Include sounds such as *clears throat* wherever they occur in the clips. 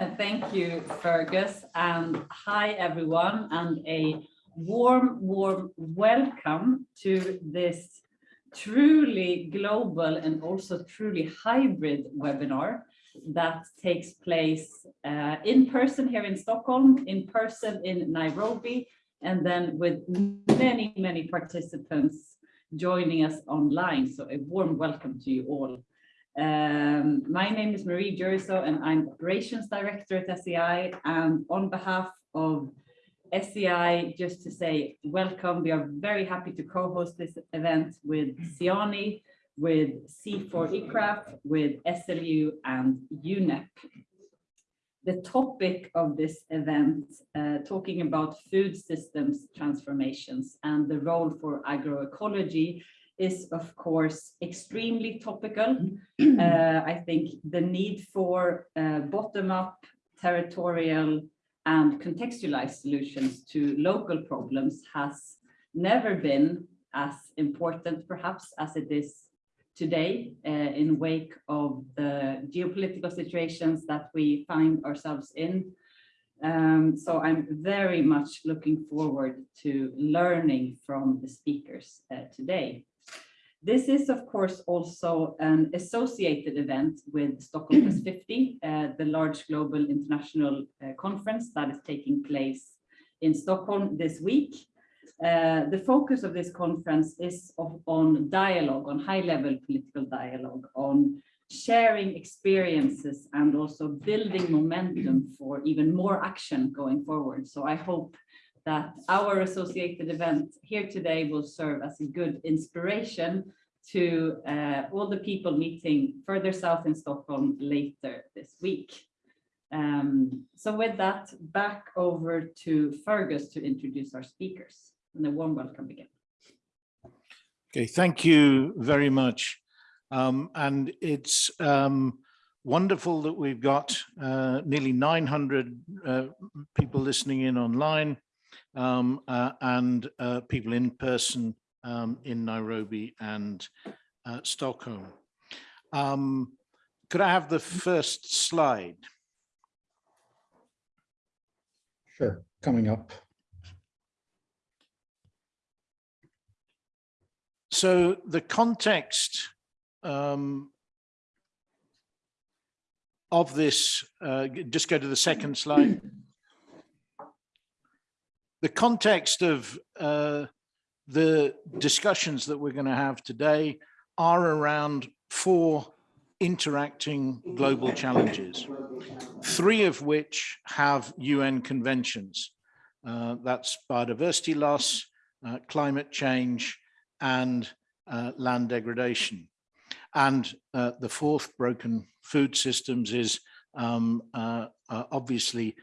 Thank you, Fergus, and hi, everyone, and a warm, warm welcome to this truly global and also truly hybrid webinar that takes place uh, in person here in Stockholm, in person in Nairobi, and then with many, many participants joining us online. So a warm welcome to you all. Um, my name is Marie Jürisoo and I'm Operations Director at SEI. And on behalf of SEI, just to say welcome, we are very happy to co-host this event with Siani, with CIFOR-ICRAF, with SLU and UNEP. The topic of this event, uh, talking about food systems transformations and the role for agroecology is of course extremely topical. Uh, I think the need for uh, bottom-up, territorial and contextualized solutions to local problems has never been as important perhaps as it is today uh, in wake of the geopolitical situations that we find ourselves in. Um, so I'm very much looking forward to learning from the speakers uh, today. This is, of course, also an associated event with Stockholm Plus 50, uh, the large global international uh, conference that is taking place in Stockholm this week. Uh, the focus of this conference is of, on dialogue, on high-level political dialogue, on sharing experiences and also building momentum for even more action going forward. So I hope that our associated event here today will serve as a good inspiration to uh, all the people meeting further south in Stockholm later this week. Um, so with that, back over to Fergus to introduce our speakers and a warm welcome again. Okay, thank you very much. Um, and it's um, wonderful that we've got uh, nearly 900 uh, people listening in online um, uh, and uh, people in person um, in Nairobi and uh, Stockholm. Um, could I have the first slide? Sure, coming up. So the context um, of this, uh, just go to the second slide. The context of uh, the discussions that we're going to have today are around four interacting global challenges, three of which have UN conventions. Uh, that's biodiversity loss, uh, climate change, and uh, land degradation. And uh, the fourth, broken food systems, is um, uh, obviously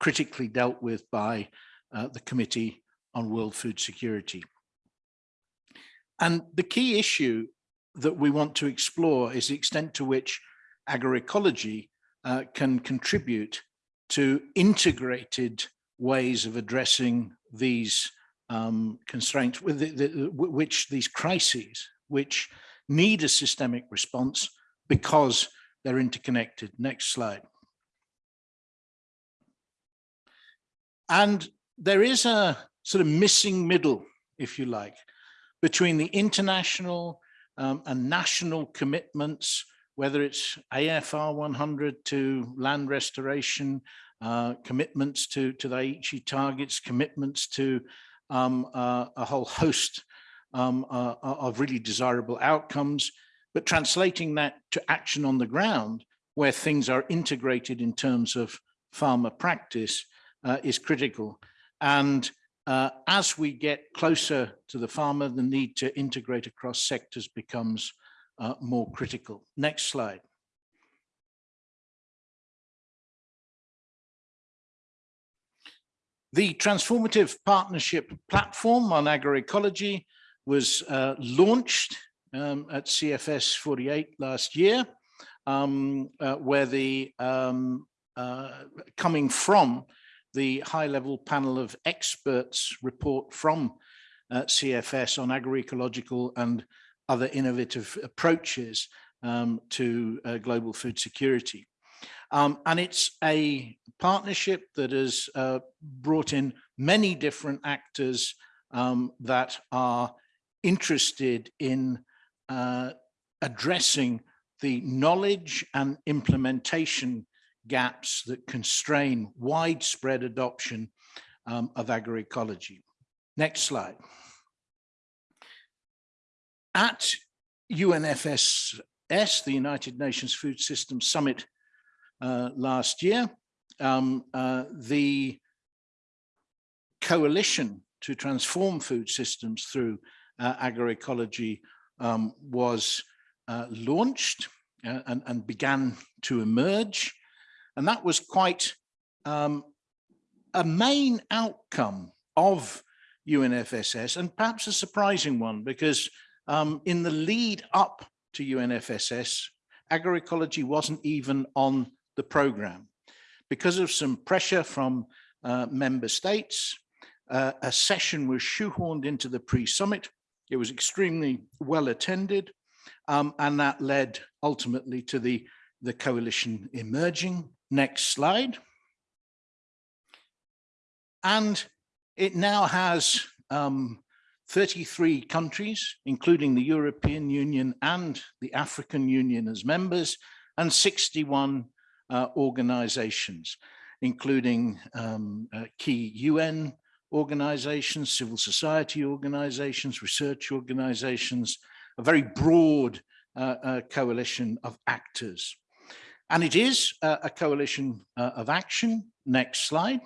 critically dealt with by the Committee on World Food Security. And the key issue that we want to explore is the extent to which agroecology uh, can contribute to integrated ways of addressing these um, constraints, with the, the, which these crises, which need a systemic response because they're interconnected. Next slide. And there is a sort of missing middle, if you like, between the international um, and national commitments, whether it's AFR 100 to land restoration, uh, commitments to, to the Aichi targets, commitments to um, uh, a whole host um, uh, of really desirable outcomes, but translating that to action on the ground where things are integrated in terms of farmer practice uh, is critical. And uh, as we get closer to the farmer, the need to integrate across sectors becomes uh, more critical. Next slide. The Transformative Partnership Platform on Agroecology was uh, launched um, at CFS 48 last year, um, uh, where the um, uh, coming from the high level panel of experts report from uh, CFS on agroecological and other innovative approaches um, to uh, global food security. Um, and it's a partnership that has uh, brought in many different actors um, that are interested in uh, addressing the knowledge and implementation gaps that constrain widespread adoption um, of agroecology. Next slide. At UNFSS, the United Nations Food Systems Summit uh, last year, um, uh, the coalition to transform food systems through uh, agroecology um, was uh, launched uh, and, and, began to emerge. And that was quite um, a main outcome of UNFSS and perhaps a surprising one because um, in the lead up to UNFSS, agroecology wasn't even on the program. Because of some pressure from uh, member states, uh, a session was shoehorned into the pre-summit. It was extremely well attended, um, and that led ultimately to the, the coalition emerging. Next slide. And it now has um, 33 countries, including the European Union and the African Union as members, and 61 uh, organizations, including um, uh, key UN organizations, civil society organizations, research organizations, a very broad uh, uh coalition of actors. And it is uh, a coalition uh, of action. Next slide.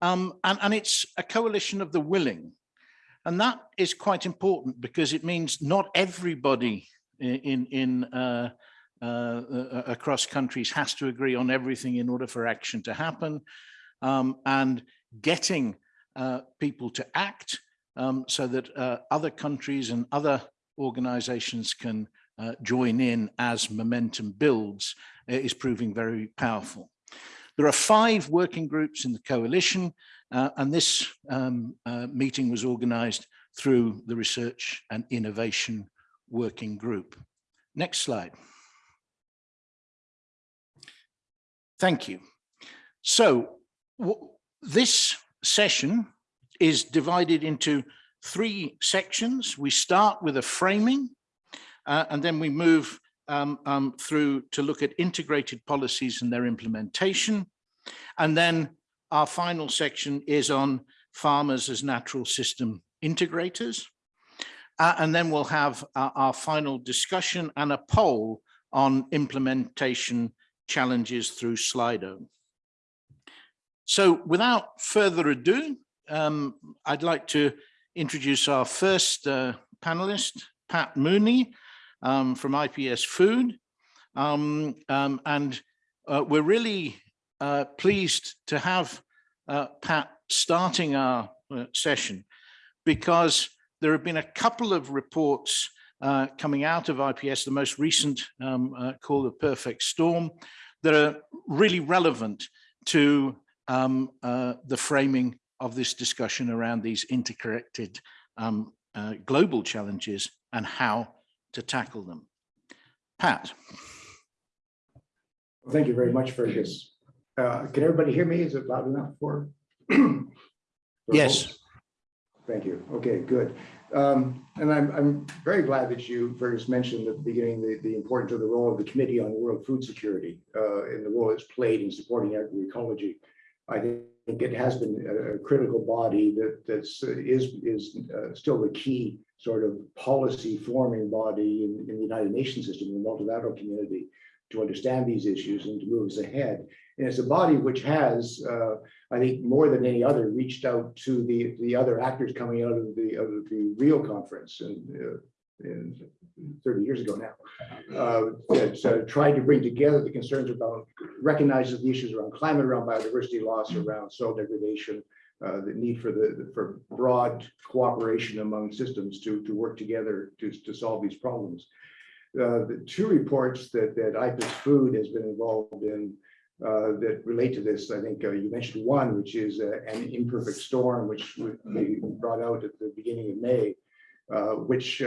Um, and, and it's a coalition of the willing. And that is quite important because it means not everybody in, in uh, uh, uh, across countries has to agree on everything in order for action to happen. Um, and getting uh, people to act um, so that other countries and other organizations can uh, join in as momentum builds is proving very powerful. There are five working groups in the coalition, uh, and this um, uh, meeting was organized through the Research and Innovation Working Group. Next slide. Thank you. So this session is divided into three sections. We start with a framing, uh, and then we move um, um, through to look at integrated policies and their implementation. And then our final section is on farmers as natural system integrators. Uh, and then we'll have our, our final discussion and a poll on implementation challenges through Slido. So without further ado, um, I'd like to introduce our first uh, panelist, Pat Mooney, um, from IPES-Food. Um, um, and uh, we're really uh, pleased to have uh, Pat starting our uh, session because there have been a couple of reports uh, coming out of IPES, the most recent um, uh, called the perfect storm, that are really relevant to um, the framing of this discussion around these interconnected um, global challenges and how to tackle them. Pat. Well, thank you very much, Fergus. Uh, can everybody hear me? Is it loud enough for? *clears throat* for yes. Folks? Thank you. Okay, good. Um, and I'm, I'm very glad that you, Fergus, mentioned at the beginning the, the importance of the role of the Committee on World Food Security uh, and the role it's played in supporting agroecology. I think it has been a, a critical body that that's uh, is is uh, still the key sort of policy forming body in, in the United Nations system, the multilateral community, to understand these issues and to move us ahead. And it's a body which has, uh, I think, more than any other, reached out to the the other actors coming out of the of the Rio conference and. Uh, in 30 years ago now, uh, that uh, tried to bring together the concerns about, recognizes the issues around climate, around biodiversity loss, around soil degradation, uh, the need for the for broad cooperation among systems to to work together to to solve these problems. Uh, the two reports that that IPS Food has been involved in uh, that relate to this, I think uh, you mentioned one, which is uh, an imperfect storm, which we brought out at the beginning of May, which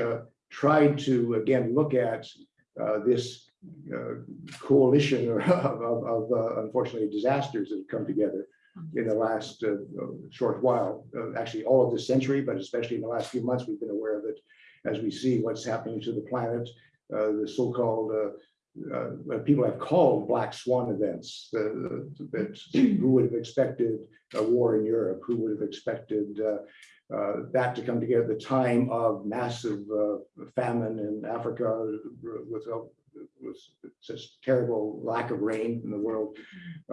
tried to again look at this coalition *laughs* of, of, of, unfortunately disasters that have come together in the last uh, uh, short while, uh, actually all of this century, but especially in the last few months, we've been aware of it as we see what's happening to the planet, uh, the so-called, uh, uh, people have called black swan events, the, that who would have expected a war in Europe, who would have expected that to come together at the time of massive famine in Africa with, with such terrible lack of rain in the world.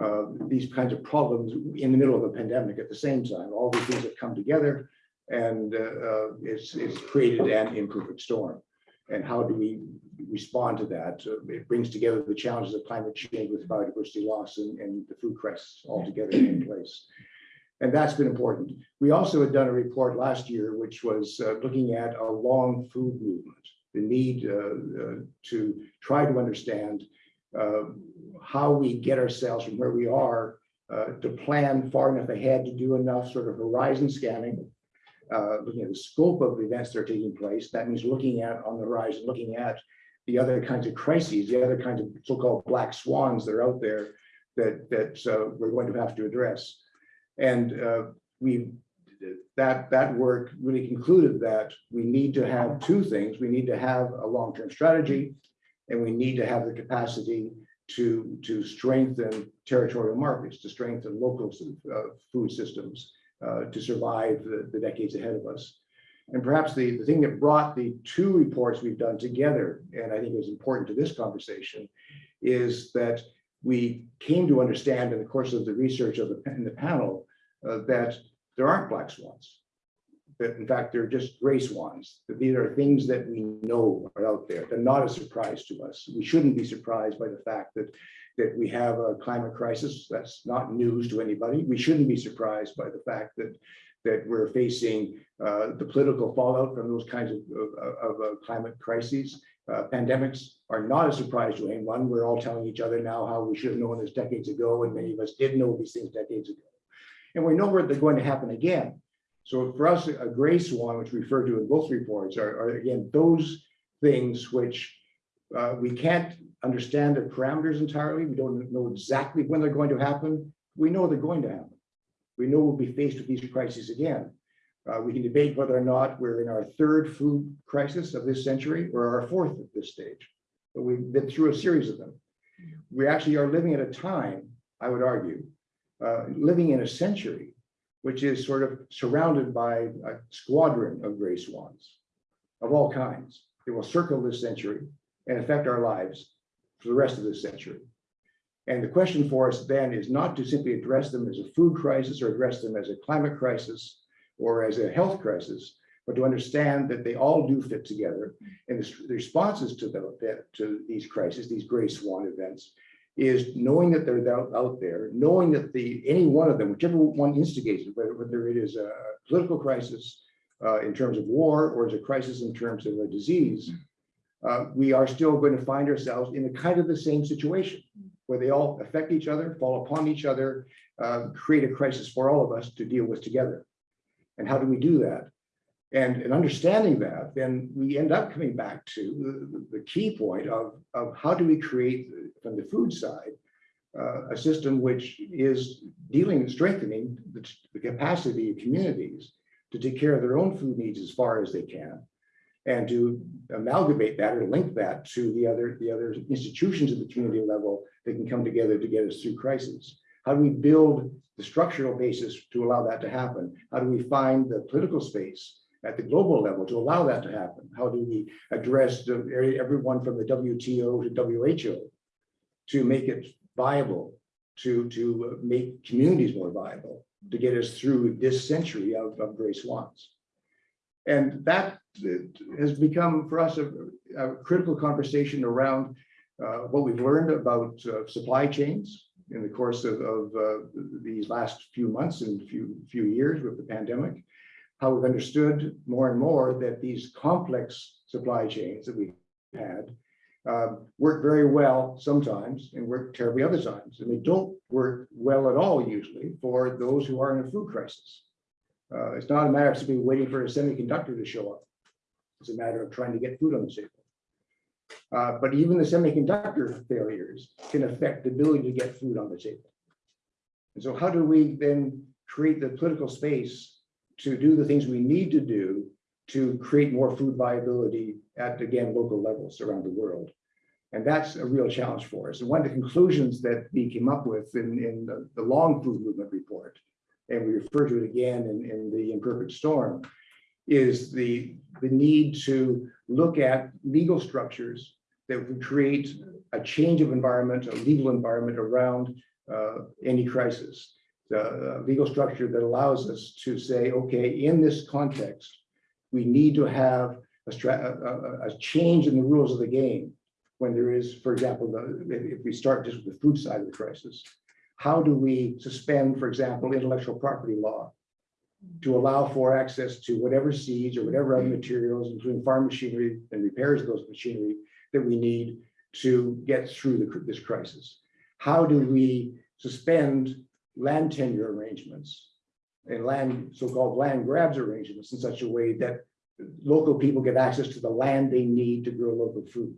Uh, These kinds of problems in the middle of a pandemic at the same time, all these things have come together and uh, uh, it's, it's created an imperfect storm. And how do we respond to that? Uh, It brings together the challenges of climate change with biodiversity loss and, and the food crisis all together in place. And that's been important. We also had done a report last year, which was uh, looking at a long food movement, the need uh, uh, to try to understand uh, how we get ourselves from where we are to plan far enough ahead to do enough sort of horizon scanning, looking at the scope of events that are taking place. That means looking at on the horizon, looking at the other kinds of crises, the other kinds of so-called black swans that are out there that, that uh, we're going to have to address. And uh, we, that, that work really concluded that we need to have two things. We need to have a long-term strategy and we need to have the capacity to, to strengthen territorial markets, to strengthen local uh, food systems, uh, to survive the, the decades ahead of us. And perhaps the, the thing that brought the two reports we've done together, and I think is important to this conversation, is that we came to understand in the course of the research of the, in the panel, uh, that there aren't black swans. That in fact, they're just gray swans, these are things that we know are out there. They're not a surprise to us. We shouldn't be surprised by the fact that, that we have a climate crisis. That's not news to anybody. We shouldn't be surprised by the fact that, that we're facing uh, the political fallout from those kinds of, of, of climate crises. Uh, pandemics are not a surprise to anyone. We're all telling each other now how we should have known this decades ago, and many of us did know these things decades ago. And we know where they're going to happen again. So for us, a gray swan, which we refer to in both reports, are, are again those things which uh, we can't understand the parameters entirely. We don't know exactly when they're going to happen. We know they're going to happen. We know we'll be faced with these crises again. Uh, we can debate whether or not we're in our third food crisis of this century or our fourth at this stage. But we've been through a series of them. We actually are living at a time, I would argue, uh, living in a century which is sort of surrounded by a squadron of gray swans of all kinds. They will circle this century and affect our lives for the rest of this century. And the question for us then is not to simply address them as a food crisis or address them as a climate crisis or as a health crisis, but to understand that they all do fit together. And the responses to them, to these crises, these gray swan events, is knowing that they're out, out there, knowing that the any one of them, whichever one instigates it, whether, whether it is a political crisis uh, in terms of war or is a crisis in terms of a disease, uh, we are still going to find ourselves in a kind of the same situation where they all affect each other, fall upon each other, uh, create a crisis for all of us to deal with together. And how do we do that? And in understanding that, then we end up coming back to the, the key point of, of how do we create from the food side uh, a system which is dealing and strengthening the, the capacity of communities to take care of their own food needs as far as they can and to amalgamate that or link that to the other the other institutions at the community level that can come together to get us through crises. How do we build the structural basis to allow that to happen? How do we find the political space at the global level to allow that to happen? How do we address the, everyone from the WTO to WHO to make it viable, to, to make communities more viable, to get us through this century of, of gray swans? And that has become for us a, a critical conversation around uh, what we've learned about uh, supply chains in the course of, of uh, these last few months and few, few years with the pandemic how we've understood more and more that these complex supply chains that we've had uh, work very well sometimes and work terribly other times. And they don't work well at all usually for those who are in a food crisis. Uh, it's not a matter of simply waiting for a semiconductor to show up. It's a matter of trying to get food on the table. Uh, but even the semiconductor failures can affect the ability to get food on the table. And so how do we then create the political space to do the things we need to do to create more food viability at, again, local levels around the world? And that's a real challenge for us. And one of the conclusions that we came up with in, in the, the long food movement report, and we refer to it again in, in the imperfect storm, is the, the need to look at legal structures that would create a change of environment, a legal environment around uh, any crisis. The legal structure that allows us to say, okay, in this context, we need to have a, a, a- change in the rules of the game. When there is, for example, the, if, if we start just with the food side of the crisis, how do we suspend, for example, intellectual property law? To allow for access to whatever seeds or whatever other materials, including farm machinery and repairs of those machinery that we need to get through the, this crisis. How do we suspend land tenure arrangements and land, so-called land grabs arrangements in such a way that local people get access to the land they need to grow local food,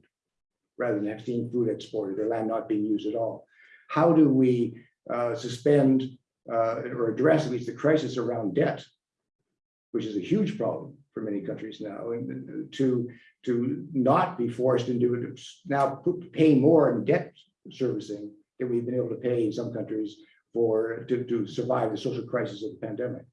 rather than seen food exported, or land not being used at all. How do we uh, suspend uh, or address at least the crisis around debt, which is a huge problem for many countries now, and uh, to to not be forced into it, now pay more in debt servicing than we've been able to pay in some countries for, to, to survive the social crisis of the pandemic.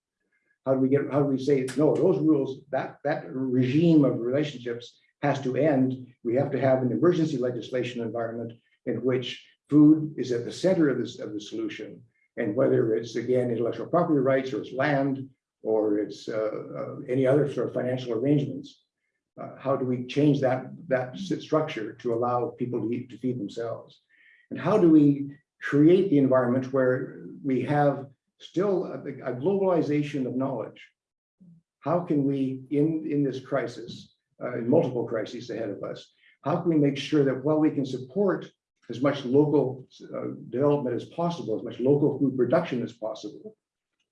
How do we get, how do we say, no, those rules, that, that regime of relationships has to end. We have to have an emergency legislation environment in which food is at the center of this, of the solution. And whether it's, again, intellectual property rights, or it's land, or it's uh, uh, any other sort of financial arrangements, uh, how do we change that, that structure to allow people to eat, to feed themselves? And how do we create the environment where we have still a, a globalization of knowledge? How can we, in, in this crisis, uh, in multiple crises ahead of us, how can we make sure that while we can support as much local uh, development as possible, as much local food production as possible,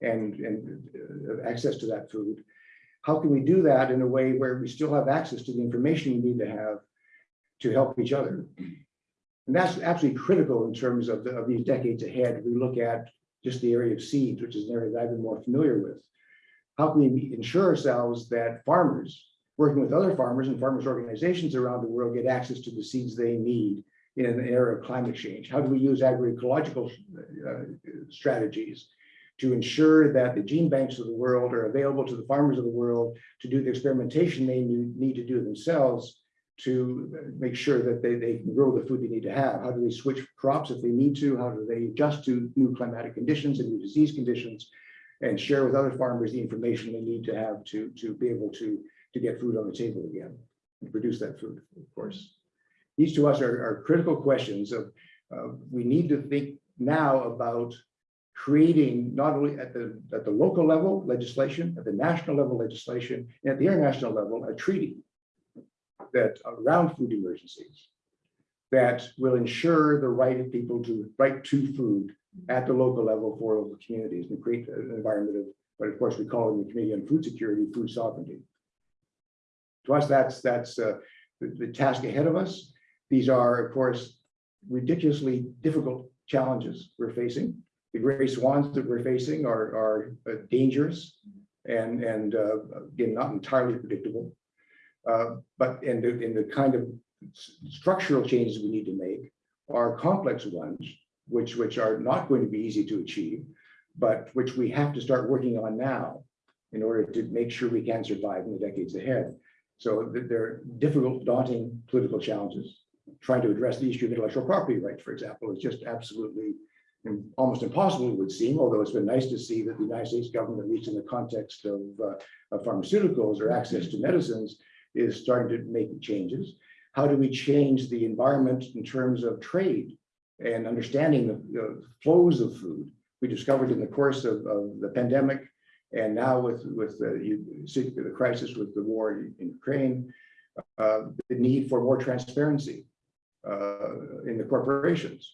and, and uh, access to that food, how can we do that in a way where we still have access to the information we need to have to help each other? And that's absolutely critical in terms of, the, of these decades ahead. We look at just the area of seeds, which is an area that I've been more familiar with. How can we ensure ourselves that farmers, working with other farmers and farmers organizations around the world, get access to the seeds they need in an era of climate change? How do we use agroecological uh, strategies to ensure that the gene banks of the world are available to the farmers of the world to do the experimentation they need need to do themselves to make sure that they, they can grow the food they need to have. How do they switch crops if they need to? How do they adjust to new climatic conditions and new disease conditions? And share with other farmers the information they need to have to, to be able to, to get food on the table again, and produce that food, of course. These to us are, are critical questions of, uh, we need to think now about creating not only at the, at the local level legislation, at the national level legislation, and at the international level, a treaty that around food emergencies that will ensure the right of people to right to food at the local level for local communities and create an environment of but of course we call in the Committee on Food Security, food sovereignty. To us, that's that's uh, the, the task ahead of us. These are, of course, ridiculously difficult challenges we're facing. The gray swans that we're facing are, are uh, dangerous and, and uh, again, not entirely predictable. Uh, But in the, in the kind of structural changes we need to make are complex ones, which, which are not going to be easy to achieve, but which we have to start working on now in order to make sure we can survive in the decades ahead. So th- they're difficult, daunting political challenges. Trying to address the issue of intellectual property rights, for example, is just absolutely almost impossible, it would seem, although it's been nice to see that the United States government, at least in the context of, uh, of pharmaceuticals or access to medicines, is starting to make changes. How do we change the environment in terms of trade and understanding the, flows of food? We discovered in the course of, of the pandemic and now with, with the, the crisis with the war in Ukraine, uh, the need for more transparency uh, in the corporations,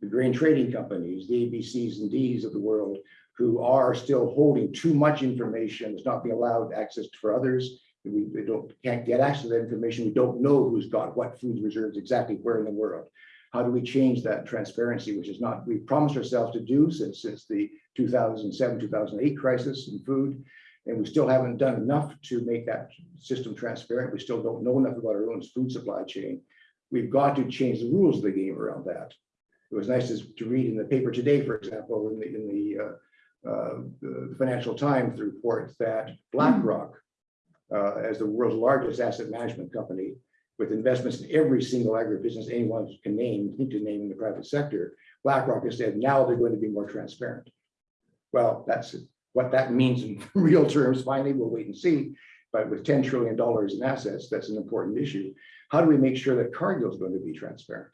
the grain trading companies, the ABCs and Ds of the world, who are still holding too much information, is not being allowed access for others, We we don't, can't get access to that information. We don't know who's got what food reserves exactly where in the world. How do we change that transparency, which is not, we promised ourselves to do since, since the two thousand seven, two thousand eight crisis in food. And we still haven't done enough to make that system transparent. We still don't know enough about our own food supply chain. We've got to change the rules of the game around that. It was nice to, read in the paper today, for example, in the, in the, uh, uh, the Financial Times, report that BlackRock, uh, as the world's largest asset management company, with investments in every single agribusiness anyone can name, think to name in the private sector, BlackRock has said now they're going to be more transparent. Well, that's what that means in *laughs* real terms. Finally, we'll wait and see. But with $10 trillion in assets, that's an important issue. How do we make sure that Cargill is going to be transparent?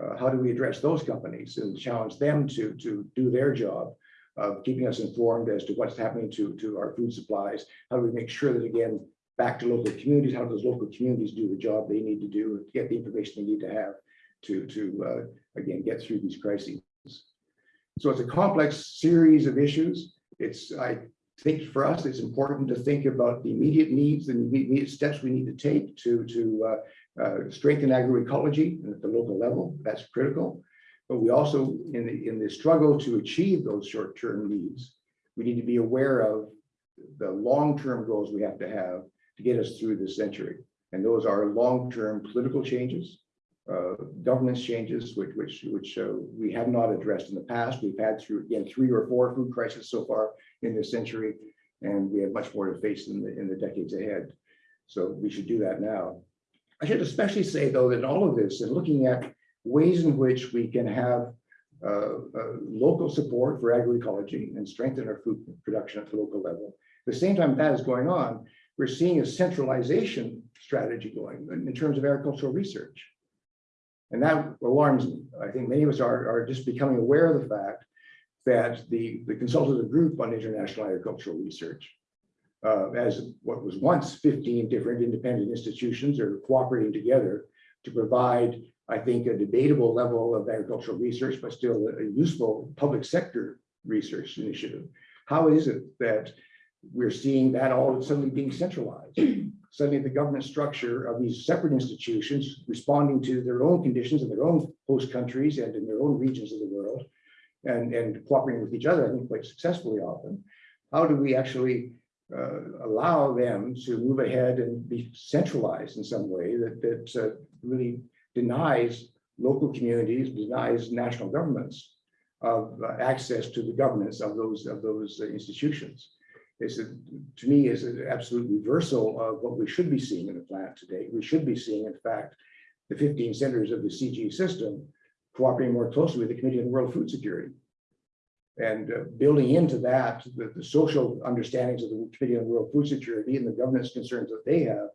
Uh, how do we address those companies and challenge them to, to do their job of keeping us informed as to what's happening to, to our food supplies? How do we make sure that, again, back to local communities, how do those local communities do the job they need to do, and get the information they need to have to, to uh, again, get through these crises? So it's a complex series of issues. It's, I think for us, it's important to think about the immediate needs and the immediate steps we need to take to, to uh, uh, strengthen agroecology at the local level. That's critical. But we also, in the, in the struggle to achieve those short-term needs, we need to be aware of the long-term goals we have to have to get us through this century. And those are long-term political changes, uh, governance changes, which, which, which uh, we have not addressed in the past. We've had through, again, three or four food crises so far in this century, and we have much more to face in the, in the decades ahead. So we should do that now. I should especially say, though, that all of this, and looking at ways in which we can have uh, uh, local support for agroecology and strengthen our food production at the local level. At the same time that is going on, we're seeing a centralization strategy going in terms of agricultural research. And that alarms me. I think many of us are, are just becoming aware of the fact that the, the consultative group on international agricultural research, uh, as what was once 15 different independent institutions are cooperating together to provide, I think, a debatable level of agricultural research, but still a useful public sector research initiative. How is it that we're seeing that all suddenly being centralized? *clears throat* Suddenly the government structure of these separate institutions responding to their own conditions in their own host countries and in their own regions of the world and, and cooperating with each other, I think quite successfully often. How do we actually uh, allow them to move ahead and be centralized in some way that, that uh, really denies local communities, denies national governments of uh, access to the governance of those, of those uh, institutions? It's, a- to me, is an absolute reversal of what we should be seeing in the planet today. We should be seeing, in fact, the 15 centers of the CG system cooperating more closely with the Committee on World Food Security. And uh, building into that, the, the social understandings of the Committee on World Food Security and the governance concerns that they have,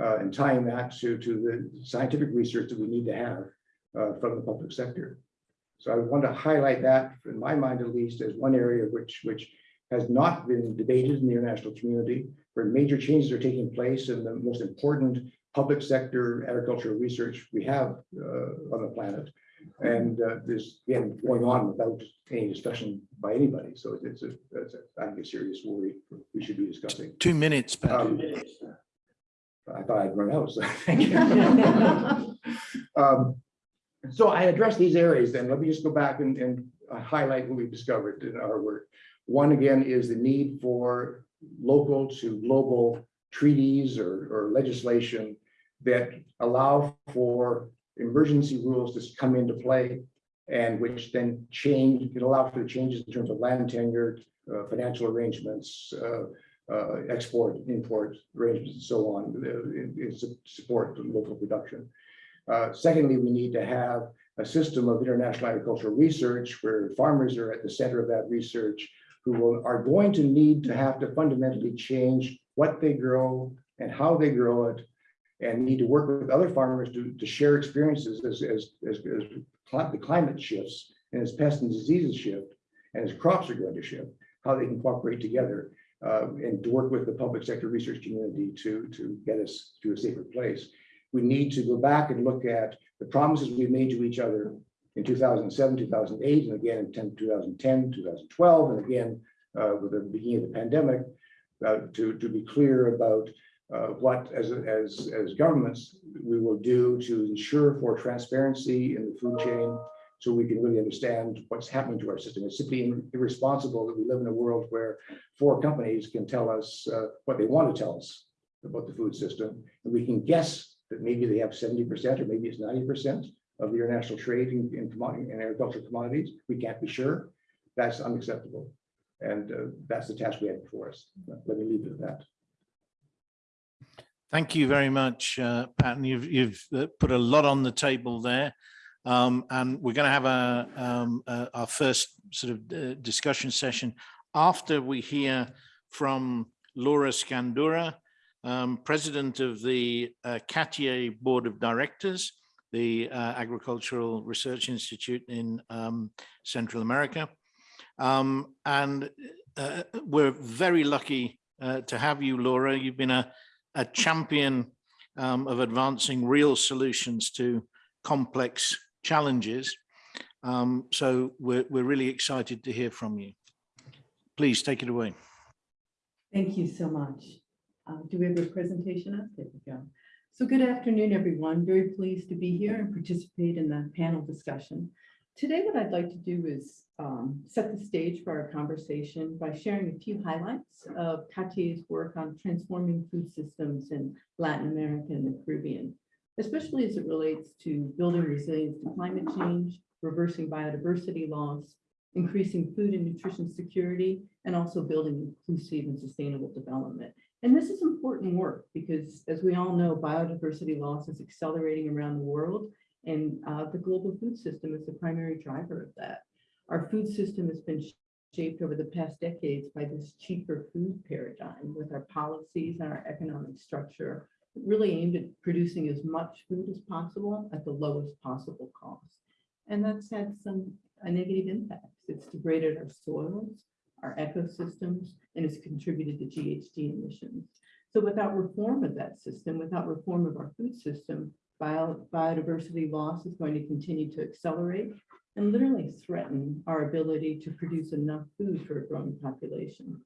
uh, and tying that to, to the scientific research that we need to have uh, from the public sector. So I want to highlight that, in my mind at least, as one area which, which has not been debated in the international community, where major changes are taking place in the most important public sector agricultural research we have uh, on the planet. And uh, this, again, going on without any discussion by anybody. So it's a, it's a, I think a serious worry we should be discussing. Two minutes, Pat. Um, I thought I'd run out, so *laughs* thank you. *laughs* Um, So I addressed these areas, then let me just go back and, and highlight what we've discovered in our work. One, again, is the need for local to global treaties or, or legislation that allow for emergency rules to come into play and which then change, can allow for the changes in terms of land tenure, uh, financial arrangements, uh, uh, export, import arrangements, and so on, uh, in, in support of local production. Uh, secondly, we need to have a system of international agricultural research where farmers are at the center of that research who will, are going to need to have to fundamentally change what they grow and how they grow it and need to work with other farmers to, to share experiences as, as, as, as cli- the climate shifts and as pests and diseases shift and as crops are going to shift, how they can cooperate together uh, and to work with the public sector research community to, to get us to a safer place. We need to go back and look at the promises we made to each other in 2007, 2008, and again in 10, 2010, 2012, and again uh, with the beginning of the pandemic, uh, to, to be clear about uh, what, as, as, as governments, we will do to ensure for transparency in the food chain, so we can really understand what's happening to our system. It's simply irresponsible that we live in a world where four companies can tell us uh, what they want to tell us about the food system, and we can guess that maybe they have seventy percent or maybe it's ninety percent of the international trade in, in commodity and agricultural commodities. We can't be sure. That's unacceptable. And uh, that's the task we have before us. Let me leave it at that. Thank you very much, uh, Pat. You've, you've uh, put a lot on the table there. Um, and we're going to have a, um, uh, our first sort of uh, discussion session after we hear from Laura Scandura, um, president of the uh, Board of Directors, the uh, Agricultural Research Institute in um, Central America. Um, and uh, we're very lucky uh, to have you, Laura. You've been a, a champion um, of advancing real solutions to complex challenges. Um, so we're, we're really excited to hear from you. Please take it away. Thank you so much. Uh, Do we have a presentation up? There we go. So good afternoon, everyone. Very pleased to be here and participate in the panel discussion. Today, what I'd like to do is um, set the stage for our conversation by sharing a few highlights of CATIE's work on transforming food systems in Latin America and the Caribbean, especially as it relates to building resilience to climate change, reversing biodiversity loss, increasing food and nutrition security, and also building inclusive and sustainable development. And this is important work because as we all know, biodiversity loss is accelerating around the world and uh, the global food system is the primary driver of that. Our food system has been shaped over the past decades by this cheaper food paradigm with our policies and our economic structure really aimed at producing as much food as possible at the lowest possible cost. And that's had some a negative impacts. It's degraded our soils, our ecosystems, and it's contributed to GHG emissions. So without reform of that system, without reform of our food system, bio, biodiversity loss is going to continue to accelerate and literally threaten our ability to produce enough food for a growing population.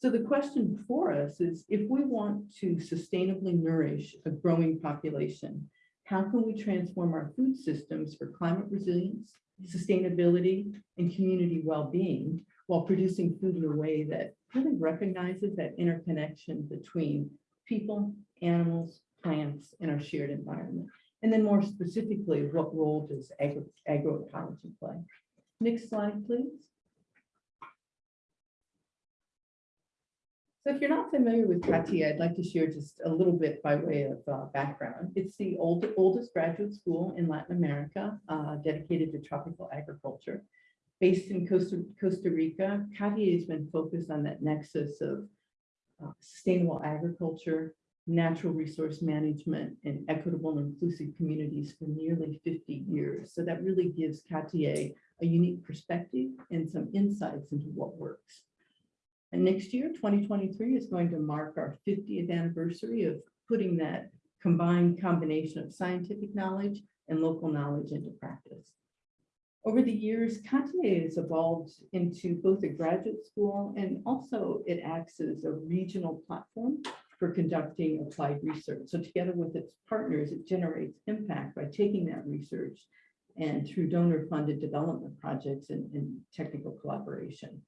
So the question before us is if we want to sustainably nourish a growing population, how can we transform our food systems for climate resilience, sustainability, and community well-being while producing food in a way that really recognizes that interconnection between people, animals, plants, and our shared environment. And then more specifically, what role does agro agroecology play? Next slide, please. So if you're not familiar with CATIE, I'd like to share just a little bit by way of uh, background. It's the old, oldest graduate school in Latin America uh, dedicated to tropical agriculture. Based in Costa, Costa Rica, CATIE has been focused on that nexus of uh, sustainable agriculture, natural resource management, and equitable and inclusive communities for nearly 50 years. So that really gives CATIE a unique perspective and some insights into what works. And next year, 2023 is going to mark our 50th anniversary of putting that combined combination of scientific knowledge and local knowledge into practice. Over the years, CATIE has evolved into both a graduate school and also it acts as a regional platform for conducting applied research. So together with its partners, it generates impact by taking that research and through donor funded development projects and, and technical collaboration.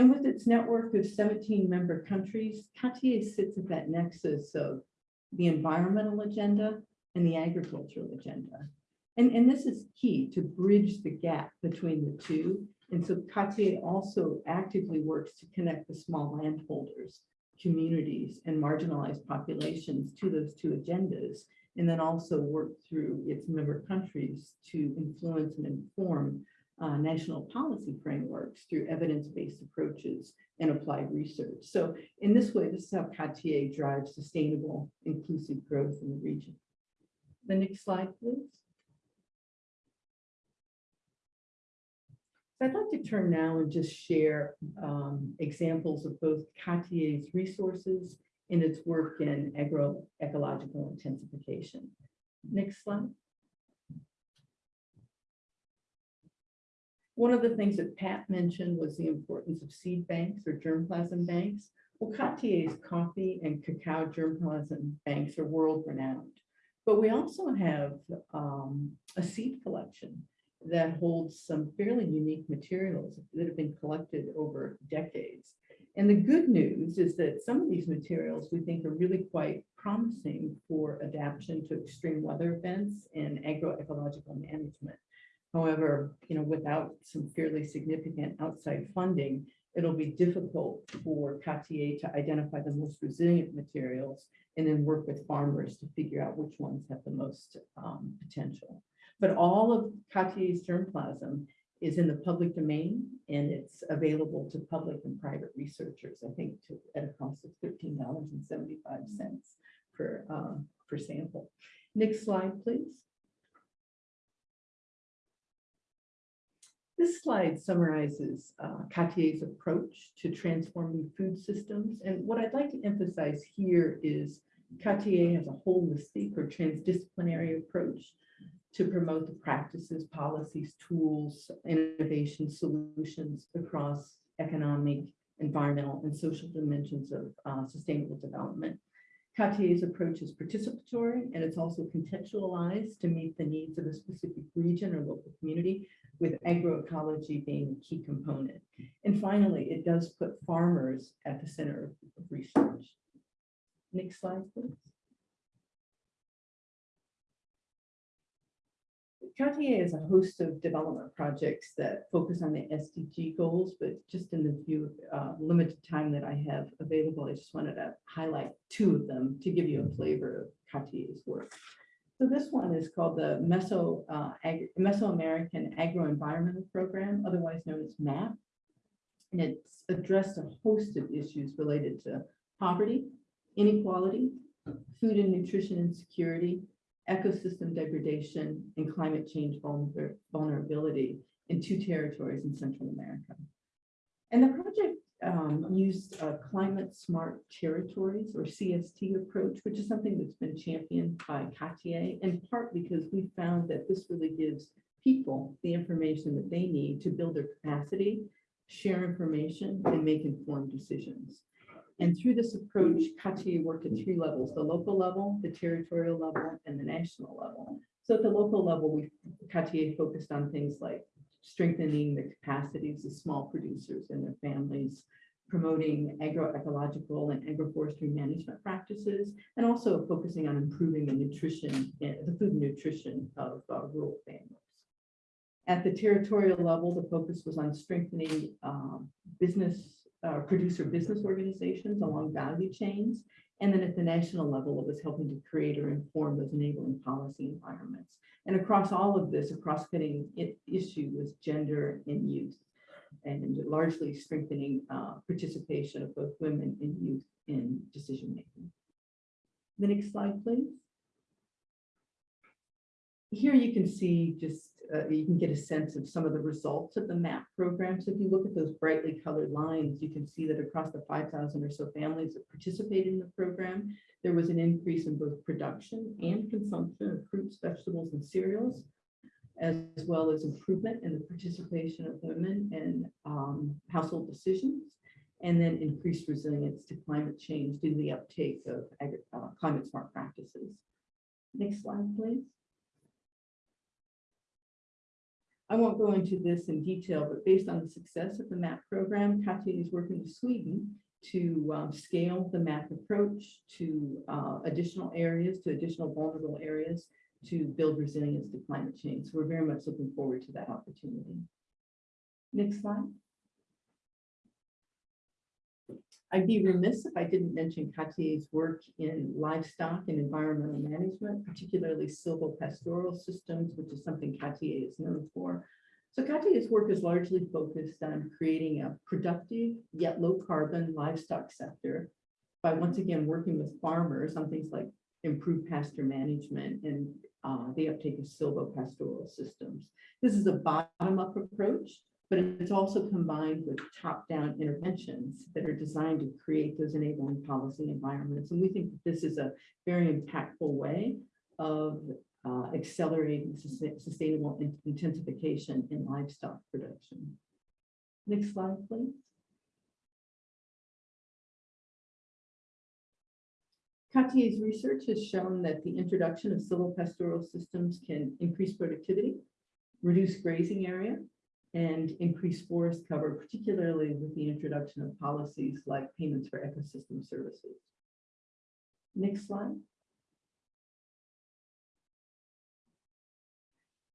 And with its network of 17 member countries, CATIE sits at that nexus of the environmental agenda and the agricultural agenda. And, and this is key to bridge the gap between the two. And so CATIE also actively works to connect the small landholders, communities, and marginalized populations to those two agendas, and then also work through its member countries to influence and inform uh, national policy frameworks through evidence-based approaches and applied research. So in this way, this is how CATIE drives sustainable, inclusive growth in the region. The next slide, please. So I'd like to turn now and just share um, examples of both CATIE's resources and its work in agroecological intensification. Next slide. One of the things that Pat mentioned was the importance of seed banks or germplasm banks. Well, CATIE's coffee and cacao germplasm banks are world renowned. But we also have um, a seed collection that holds some fairly unique materials that have been collected over decades. And the good news is that some of these materials we think are really quite promising for adaptation to extreme weather events and agroecological management. However, you know, without some fairly significant outside funding, it'll be difficult for CATIE to identify the most resilient materials and then work with farmers to figure out which ones have the most um, potential. But all of CATIE's germplasm is in the public domain and it's available to public and private researchers, I think to, at a cost of thirteen dollars and seventy-five cents per, um, per sample. Next slide, please. This slide summarizes uh, CATIE's approach to transforming food systems. And what I'd like to emphasize here is CATIE has a holistic or transdisciplinary approach to promote the practices, policies, tools, innovation solutions across economic, environmental, and social dimensions of uh, sustainable development. CATIE's approach is participatory and it's also contextualized to meet the needs of a specific region or local community with agroecology being a key component. And finally, it does put farmers at the center of research. Next slide, please. CATIE has a host of development projects that focus on the SDG goals, but just in the few uh, limited time that I have available, I just wanted to highlight two of them to give you a flavor of CATIE's work. So this one is called the Meso, uh, Ag- Mesoamerican Agro-Environmental Program, otherwise known as MAP. And it's addressed a host of issues related to poverty, inequality, food and nutrition insecurity, ecosystem degradation, and climate change vulner- vulnerability in two territories in Central America. And the project um, used a climate smart territories or CST approach, which is something that's been championed by CATIE, in part because we found that this really gives people the information that they need to build their capacity, share information, and make informed decisions. And through this approach, CATIE worked at three levels, the local level, the territorial level, and the national level. So at the local level, we CATIE focused on things like strengthening the capacities of small producers and their families, promoting agroecological and agroforestry management practices, and also focusing on improving the nutrition, the food nutrition of uh, rural families. At the territorial level, the focus was on strengthening um, business, uh, producer business organizations along value chains. And then at the national level, it was helping to create or inform those enabling policy environments. And across all of this, a cross-cutting issue was gender and youth, and largely strengthening uh, participation of both women and youth in decision-making. The next slide, please. Here you can see just, uh, you can get a sense of some of the results of the MAP program. So if you look at those brightly colored lines, you can see that across the 5,000 or so families that participated in the program, there was an increase in both production and consumption of fruits, vegetables, and cereals, as well as improvement in the participation of women in um, household decisions, and then increased resilience to climate change due to the uptake of uh, climate smart practices. Next slide, please. I won't go into this in detail, but based on the success of the MAP program, CATIE is working with Sweden to um, scale the MAP approach to uh, additional areas, to additional vulnerable areas to build resilience to climate change. So we're very much looking forward to that opportunity. Next slide. I'd be remiss if I didn't mention CATIE's work in livestock and environmental management, particularly silvopastoral systems, which is something CATIE is known for. So CATIE's work is largely focused on creating a productive yet low carbon livestock sector by once again working with farmers on things like improved pasture management and uh, the uptake of silvopastoral systems. This is a bottom-up approach, but it's also combined with top-down interventions that are designed to create those enabling policy environments. And we think this is a very impactful way of uh, accelerating sustainable in- intensification in livestock production. Next slide, please. CATIE's research has shown that the introduction of silvopastoral systems can increase productivity, reduce grazing area, and increase forest cover, particularly with the introduction of policies like payments for ecosystem services. Next slide.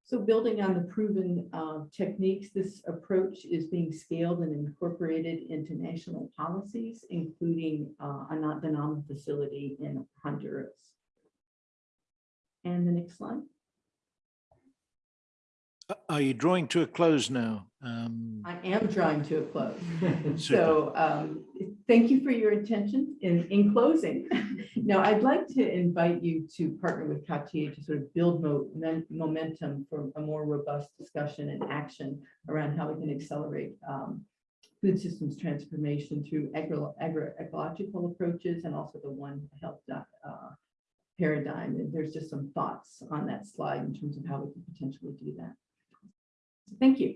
So building on the proven uh, techniques, this approach is being scaled and incorporated into national policies, including uh, a not facility in Honduras. And the next slide. Are you drawing to a close now? Um, I am drawing to a close. *laughs* So um, thank you for your attention. In, in closing, *laughs* now I'd like to invite you to partner with CATIE to sort of build mo- momentum for a more robust discussion and action around how we can accelerate um, food systems transformation through agro ecological approaches and also the One Health uh, paradigm. And there's just some thoughts on that slide in terms of how we can potentially do that. Thank you.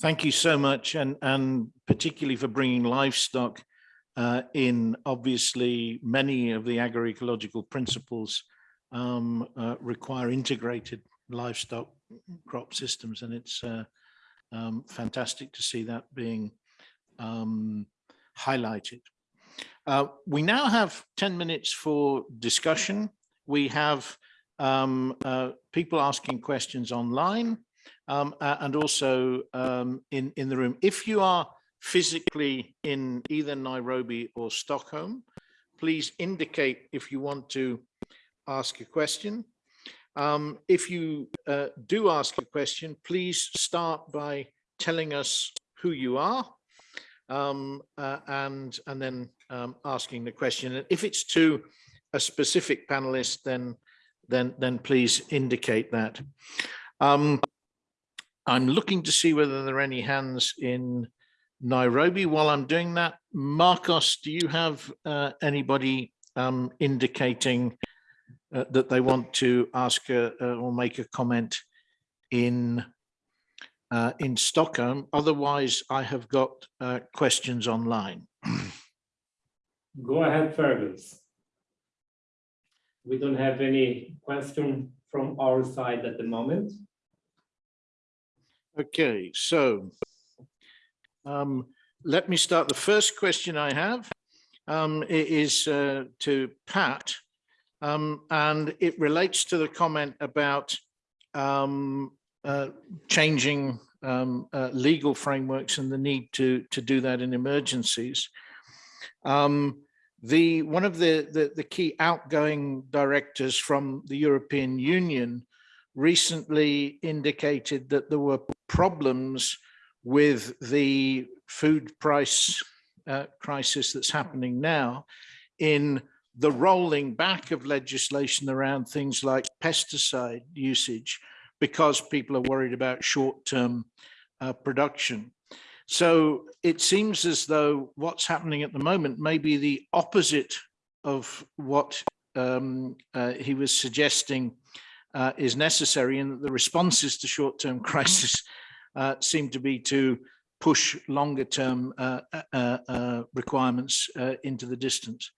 Thank you so much, and, and particularly for bringing livestock uh, in. Obviously, many of the agroecological principles um, uh, require integrated livestock crop systems, and it's uh, um, fantastic to see that being um, highlighted. Uh, we now have 10 minutes for discussion. We have um, uh, people asking questions online um, a- and also um, in, in the room. If you are physically in either Nairobi or Stockholm, please indicate if you want to ask a question. Um, if you uh, do ask a question, please start by telling us who you are um, uh, and, and then um, asking the question. And if it's to a specific panelist, then, then, then please indicate that. Um, I'm looking to see whether there are any hands in Nairobi. While I'm doing that, Marcos, do you have uh, anybody um, indicating uh, that they want to ask a, uh, or make a comment in uh, in Stockholm? Otherwise, I have got uh, questions online. Go ahead, Fergus. We don't have any question from our side at the moment. Okay, so um, let me start. The first question I have um, is uh, to Pat, um, and it relates to the comment about um, uh, changing um, uh, legal frameworks and the need to to do that in emergencies. Um, the one of the, the the key outgoing directors from the European Union recently indicated that there were problems with the food price uh, crisis that's happening now in the rolling back of legislation around things like pesticide usage because people are worried about short-term uh, production. So it seems as though what's happening at the moment may be the opposite of what um, uh, he was suggesting uh, is necessary and that the responses to short-term crisis uh, seem to be to push longer-term uh, uh, uh, requirements uh, into the distance.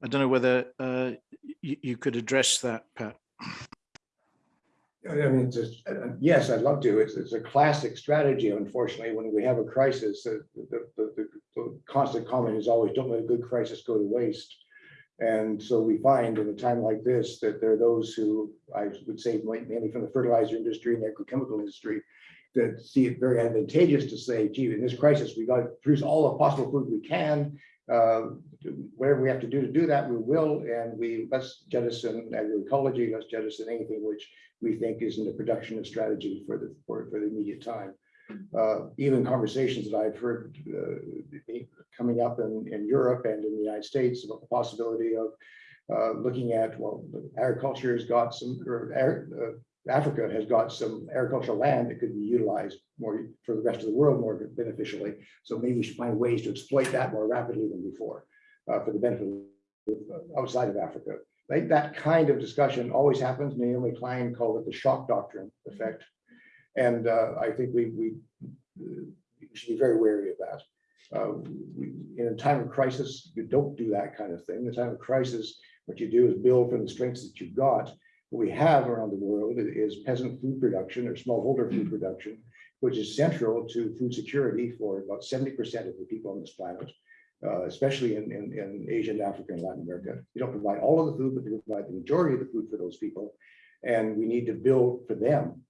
I don't know whether uh, you, you could address that, Pat. I mean, it's just, uh, yes, I'd love to. It's, it's a classic strategy. Unfortunately, when we have a crisis, the, the, the, the- the constant comment is always, don't let a good crisis go to waste. And so we find in a time like this that there are those who, I would say mainly from the fertilizer industry and the agrochemical industry, that see it very advantageous to say, gee, in this crisis, we got to produce all the possible food we can. Uh, Whatever we have to do to do that, we will, and we, let's jettison agroecology, let's jettison anything which we think isn't a production of strategy for the, for, for the immediate time. Uh, even conversations that I've heard, uh, coming up in, in Europe and in the United States about the possibility of, uh, looking at, well, agriculture has got some, or, uh, Africa has got some agricultural land that could be utilized more for the rest of the world more beneficially. So maybe we should find ways to exploit that more rapidly than before, uh, for the benefit of uh, outside of Africa. That kind of discussion always happens. Naomi Klein called it the shock doctrine effect. And uh, I think we, we uh, should be very wary of that. Uh, we- In a time of crisis, you don't do that kind of thing. In a time of crisis, what you do is build from the strengths that you've got. What we have around the world is peasant food production or smallholder food production, which is central to food security for about seventy percent of the people on this planet, uh, especially in, in, in Asia and Africa and Latin America. You don't provide all of the food, but you provide the majority of the food for those people. And we need to build for them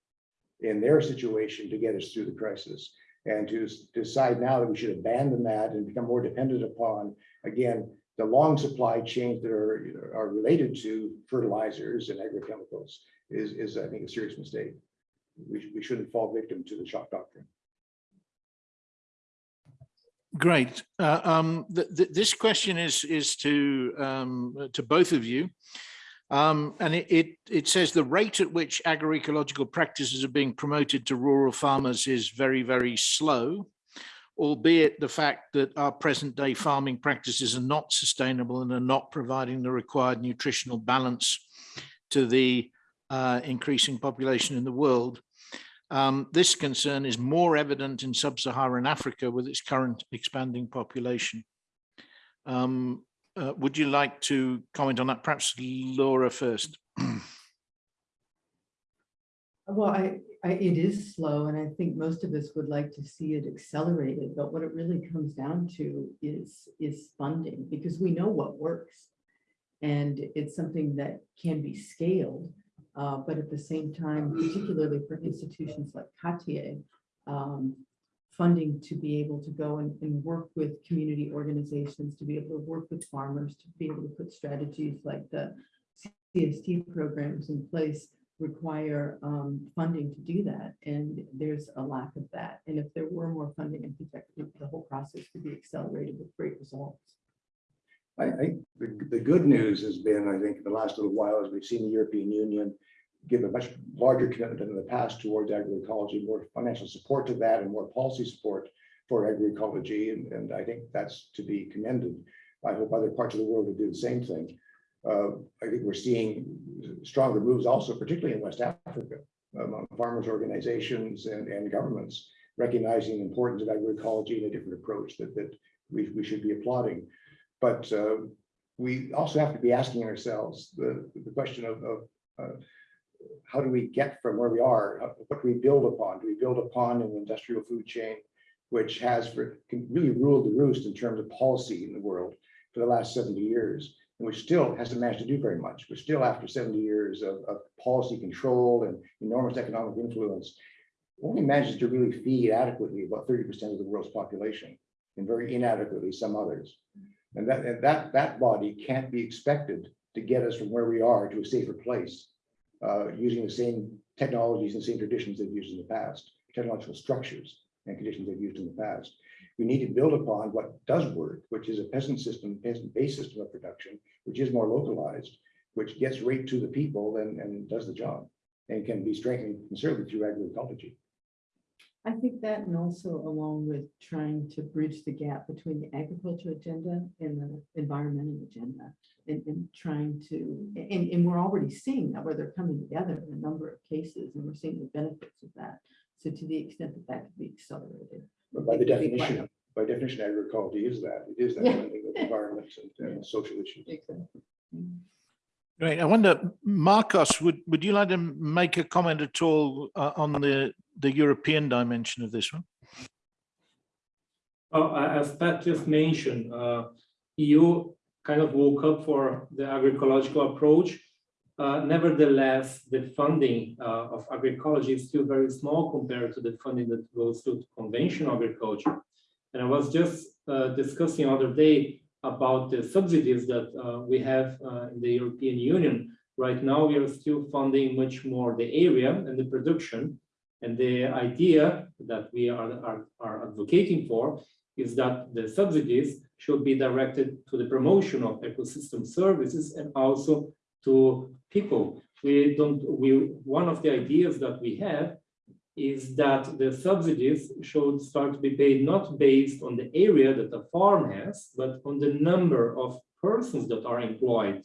in their situation to get us through the crisis. And to s- decide now that we should abandon that and become more dependent upon, again, the long supply chains that are, are related to fertilizers and agrochemicals is, is, I think, a serious mistake. We, we shouldn't fall victim to the shock doctrine. Great. Uh, um, th- th- this question is is to um, to both of you, um, and it, it it says the rate at which agroecological practices are being promoted to rural farmers is very very slow, albeit the fact that our present day farming practices are not sustainable and are not providing the required nutritional balance to the uh, increasing population in the world. Um, this concern is more evident in sub-Saharan Africa with its current expanding population. Um, uh, would you like to comment on that? Perhaps Laura first. *clears throat* Well, I, I, it is slow and I think most of us would like to see it accelerated, but what it really comes down to is, is funding, because we know what works. And it's something that can be scaled, uh, but at the same time, particularly for institutions like CATIE, um, funding to be able to go and, and work with community organizations, to be able to work with farmers, to be able to put strategies like the CST programs in place require um, funding to do that, and there's a lack of that. And if there were more funding, I think the whole process could be accelerated with great results. I, I, the, the good news has been, I think, the last little while, as we've seen the European Union give a much larger commitment than in the past towards agroecology, more financial support to that and more policy support for agroecology. And, and I think that's to be commended. I hope other parts of the world will do the same thing. Uh, I think we're seeing stronger moves also, particularly in West Africa, among farmers organizations and, and governments, recognizing the importance of agroecology and a different approach that, that we, we should be applauding. But uh, we also have to be asking ourselves the, the question of, of uh, how do we get from where we are? What do we build upon? Do we build upon an industrial food chain which has really ruled the roost in terms of policy in the world for the last 70 years, and which still hasn't managed to do very much. We're still after 70 years of, of policy control and enormous economic influence, only manages to really feed adequately about 30% of the world's population, and very inadequately some others. And that, and that, that body can't be expected to get us from where we are to a safer place, uh, using the same technologies and same traditions they've used in the past, technological structures and conditions they've used in the past. We need to build upon what does work, which is a peasant system, peasant-based system of production, which is more localized, which gets right to the people and, and does the job, and can be strengthened considerably through agroecology. I think that and also along with trying to bridge the gap between the agriculture agenda and the environmental agenda. And, and trying to, and, and we're already seeing that where they're coming together in a number of cases and we're seeing the benefits of that. So to the extent that that could be accelerated. But by the It could definition, by definition, agriculture is that, it is that Yeah. blending of environment and, *laughs* and social issues. Exactly. Great. I wonder, Marcos, would, would you like to make a comment at all uh, on the, the European dimension of this one? Well, as Pat just mentioned, uh, EU kind of woke up for the agroecological approach. Uh, Nevertheless, the funding uh, of agroecology is still very small compared to the funding that goes to conventional agriculture. And I was just uh, discussing other day about the subsidies that uh, we have uh, in the European Union. Right now, we are still funding much more the area and the production. And the idea that we are, are, are advocating for is that the subsidies should be directed to the promotion of ecosystem services and also to people. We don't, we, one of the ideas that we have is that the subsidies should start to be paid not based on the area that the farm has, but on the number of persons that are employed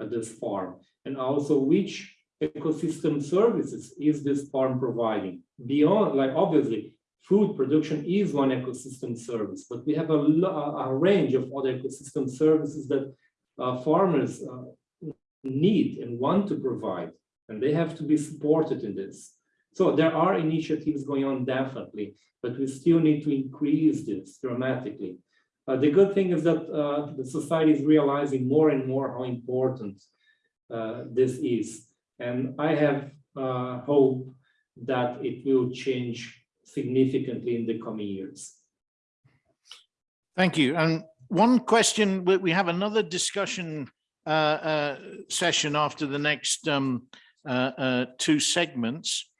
at this farm, and also which ecosystem services is this farm providing beyond, like obviously, food production is one ecosystem service, but we have a, a range of other ecosystem services that uh, farmers uh, need and want to provide, and they have to be supported in this. So there are initiatives going on definitely, but we still need to increase this dramatically. Uh, the good thing is that uh, the society is realizing more and more how important uh, this is. And I have uh, hope that it will change significantly in the coming years. Thank you. And one question, we, have another discussion uh, uh, session after the next um, uh, uh, two segments.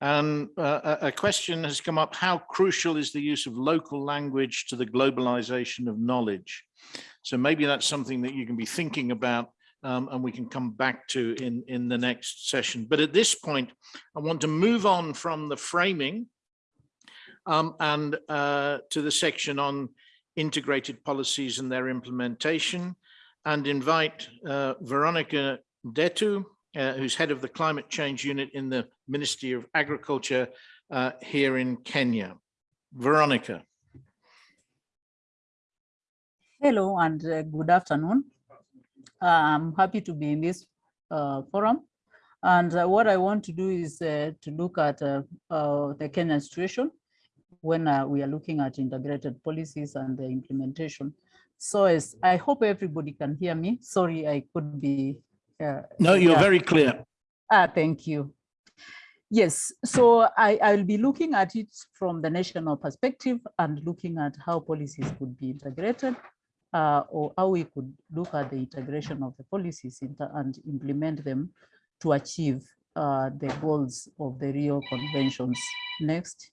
And uh, a question has come up, how crucial is the use of local language to the globalization of knowledge? So maybe that's something that you can be thinking about um, and we can come back to in, in the next session. But at this point, I want to move on from the framing um, and uh, to the section on integrated policies and their implementation and invite uh, Veronica Detu, uh, who's head of the climate change unit in the Ministry of Agriculture uh, here in Kenya. Veronica. Hello and uh, good afternoon. I'm happy to be in this uh, forum. And uh, what I want to do is uh, to look at uh, uh, the Kenyan situation when uh, we are looking at integrated policies and the implementation. So as I hope everybody can hear me. Sorry, I could be. uh, No, you're yeah. very clear. Ah, thank you. Yes, so I, I'll be looking at it from the national perspective and looking at how policies could be integrated uh, or how we could look at the integration of the policies and implement them to achieve uh, the goals of the Rio conventions. Next.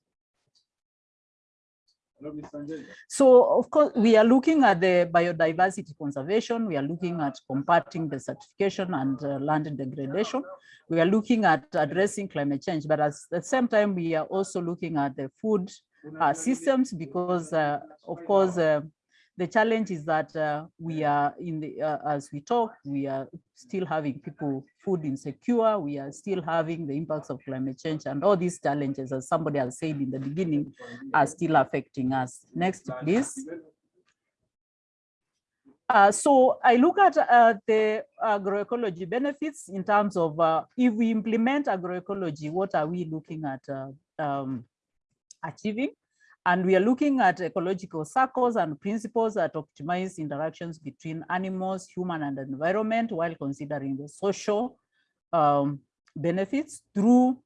So of course, we are looking at the biodiversity conservation. We are looking at combating desertification and uh, land degradation. We are looking at addressing climate change, but at the same time, we are also looking at the food uh, systems because, uh, of course, uh, the challenge is that uh, we are in the, uh, as we talk, we are still having people food insecure. We are still having the impacts of climate change and all these challenges, as somebody has said in the beginning, are still affecting us. Next, please. Uh, so I look at uh, the agroecology benefits in terms of uh, if we implement agroecology, what are we looking at uh, um, achieving? And we are looking at ecological circles and principles that optimize interactions between animals, human and environment while considering the social um, benefits through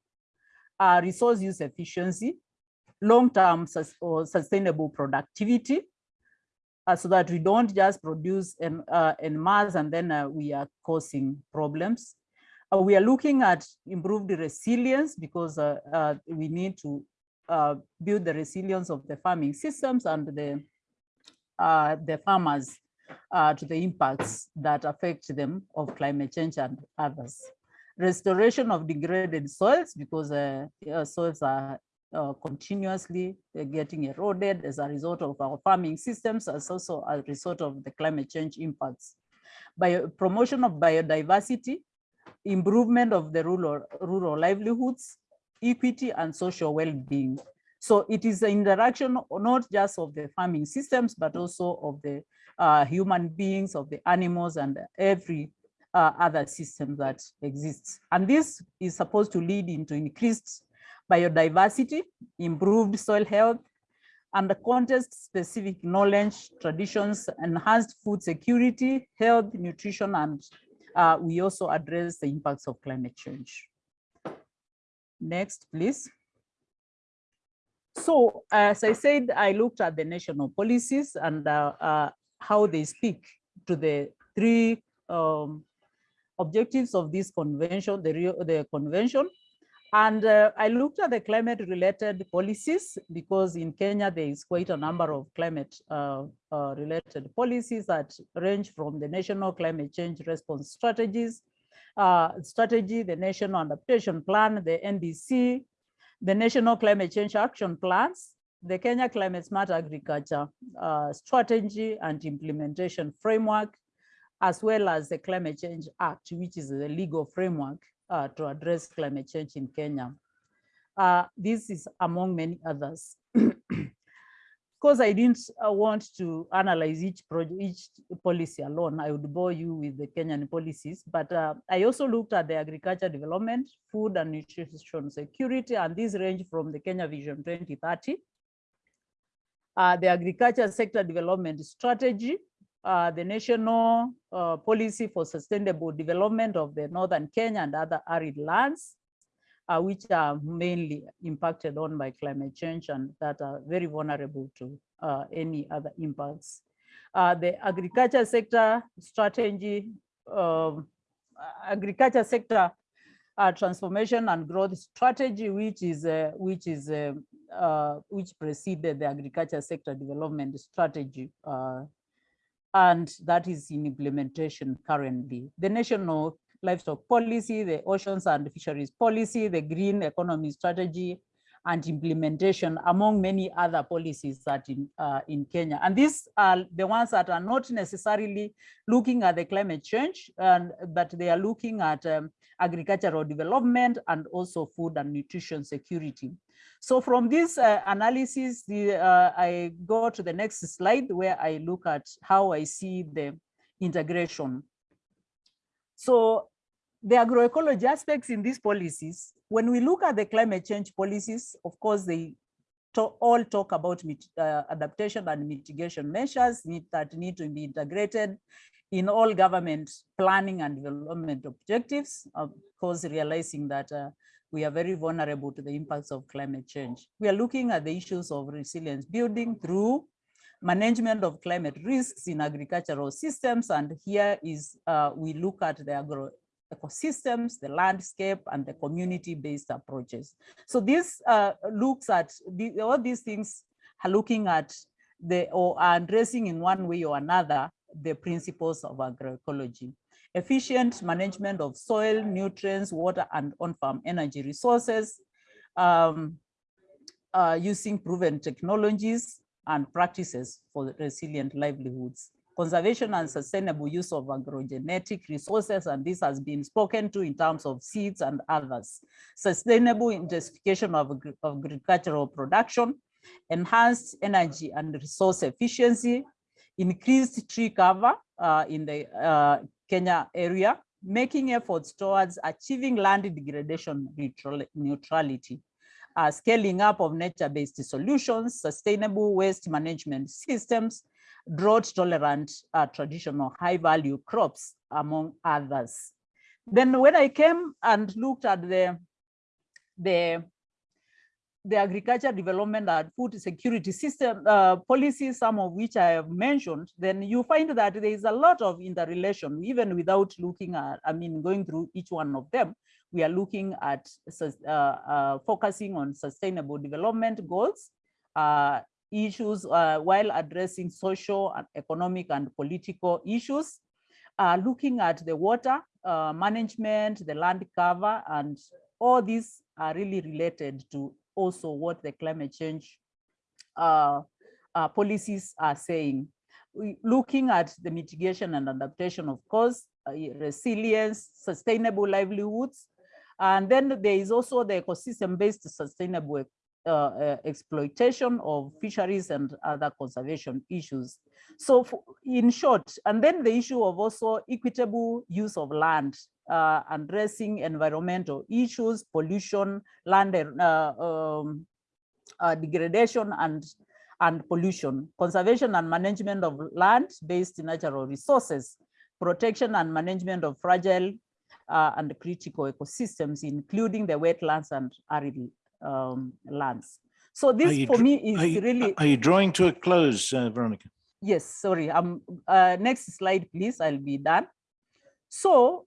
uh, resource use efficiency, long-term sus- or sustainable productivity, uh, so that we don't just produce in, uh, in mass and then uh, we are causing problems. Uh, we are looking at improved resilience because uh, uh, we need to uh, build the resilience of the farming systems and the, uh, the farmers uh, to the impacts that affect them of climate change and others. Restoration of degraded soils because uh, uh, soils are continuously getting eroded as a result of our farming systems, as also a result of the climate change impacts. By promotion of biodiversity, improvement of the rural, rural livelihoods, equity and social well-being. So it is the interaction not just of the farming systems, but also of the uh, human beings, of the animals and every uh, other system that exists. And this is supposed to lead into increased biodiversity, improved soil health, and the context-specific knowledge, traditions, enhanced food security, health, nutrition, and uh, we also address the impacts of climate change. Next, please. So as I said, I looked at the national policies and uh, uh, how they speak to the three um, objectives of this convention, the, the convention. And uh, I looked at the climate related policies because in Kenya, there is quite a number of climate uh, uh, related policies that range from the national climate change response strategies, strategy, the national adaptation plan, the NDC, the national climate change action plans, the Kenya climate smart agriculture uh, strategy and implementation framework, as well as the climate change act, which is the legal framework uh, to address climate change in Kenya. Uh, this is among many others. Because I didn't uh, want to analyze each project, each policy alone, I would bore you with the Kenyan policies, but uh, I also looked at the agriculture development, food and nutrition security, and these range from the Kenya Vision 2030, uh, the agriculture sector development strategy, uh, the national uh, policy for sustainable development of the northern Kenya and other arid lands, uh, which are mainly impacted on by climate change and that are very vulnerable to uh, any other impacts. Uh, the agriculture sector strategy, um, agriculture sector uh, transformation and growth strategy, which is uh, which is uh, which preceded the agriculture sector development strategy, and that is in implementation currently. The national livestock policy, the oceans and fisheries policy, the green economy strategy, and implementation among many other policies that in, uh, in Kenya. And these are the ones that are not necessarily looking at the climate change, and, but they are looking at um, agricultural development and also food and nutrition security. So from this uh, analysis, the, uh, I go to the next slide where I look at how I see the integration. So the agroecology aspects in these policies, when we look at the climate change policies, of course, they to all talk about uh, adaptation and mitigation measures need, that need to be integrated in all government planning and development objectives, of course, realizing that uh, we are very vulnerable to the impacts of climate change. We are looking at the issues of resilience building through management of climate risks in agricultural systems. And here is, uh, we look at the agro ecosystems, the landscape, and the community-based approaches. So this uh, looks at, the, all these things are looking at the, or are addressing in one way or another, the principles of agroecology. Efficient management of soil, nutrients, water, and on-farm energy resources, um, uh, using proven technologies and practices for resilient livelihoods conservation and sustainable use of agrogenetic resources, and this has been spoken to in terms of seeds and others. Sustainable intensification of, of agricultural production, enhanced energy and resource efficiency, increased tree cover uh, in the uh, Kenya area, making efforts towards achieving land degradation neutrality, uh, scaling up of nature-based solutions, sustainable waste management systems, drought tolerant uh, traditional high value crops among others. Then when I came and looked at the, the, the agriculture development and food security system uh, policies, some of which I have mentioned, then you find that there is a lot of interrelation, even without looking at, I mean, going through each one of them, we are looking at uh, uh, focusing on sustainable development goals, uh, issues uh, while addressing social and economic and political issues, uh, looking at the water uh, management, the land cover, and all these are really related to also what the climate change uh, uh, policies are saying. We, looking at the mitigation and adaptation, of course, uh, resilience, sustainable livelihoods, and then there is also the ecosystem-based sustainable uh, uh, exploitation of fisheries and other conservation issues. So in short, and then the issue of also equitable use of land, uh, addressing environmental issues, pollution, land uh, um, uh, degradation and, and pollution, conservation and management of land-based natural resources, protection and management of fragile uh, and critical ecosystems, including the wetlands and arid um, lands. So this for me is are you, really. Are you drawing to a close, uh, Veronica? Yes, sorry. Um, uh, next slide, please. I'll be done. So,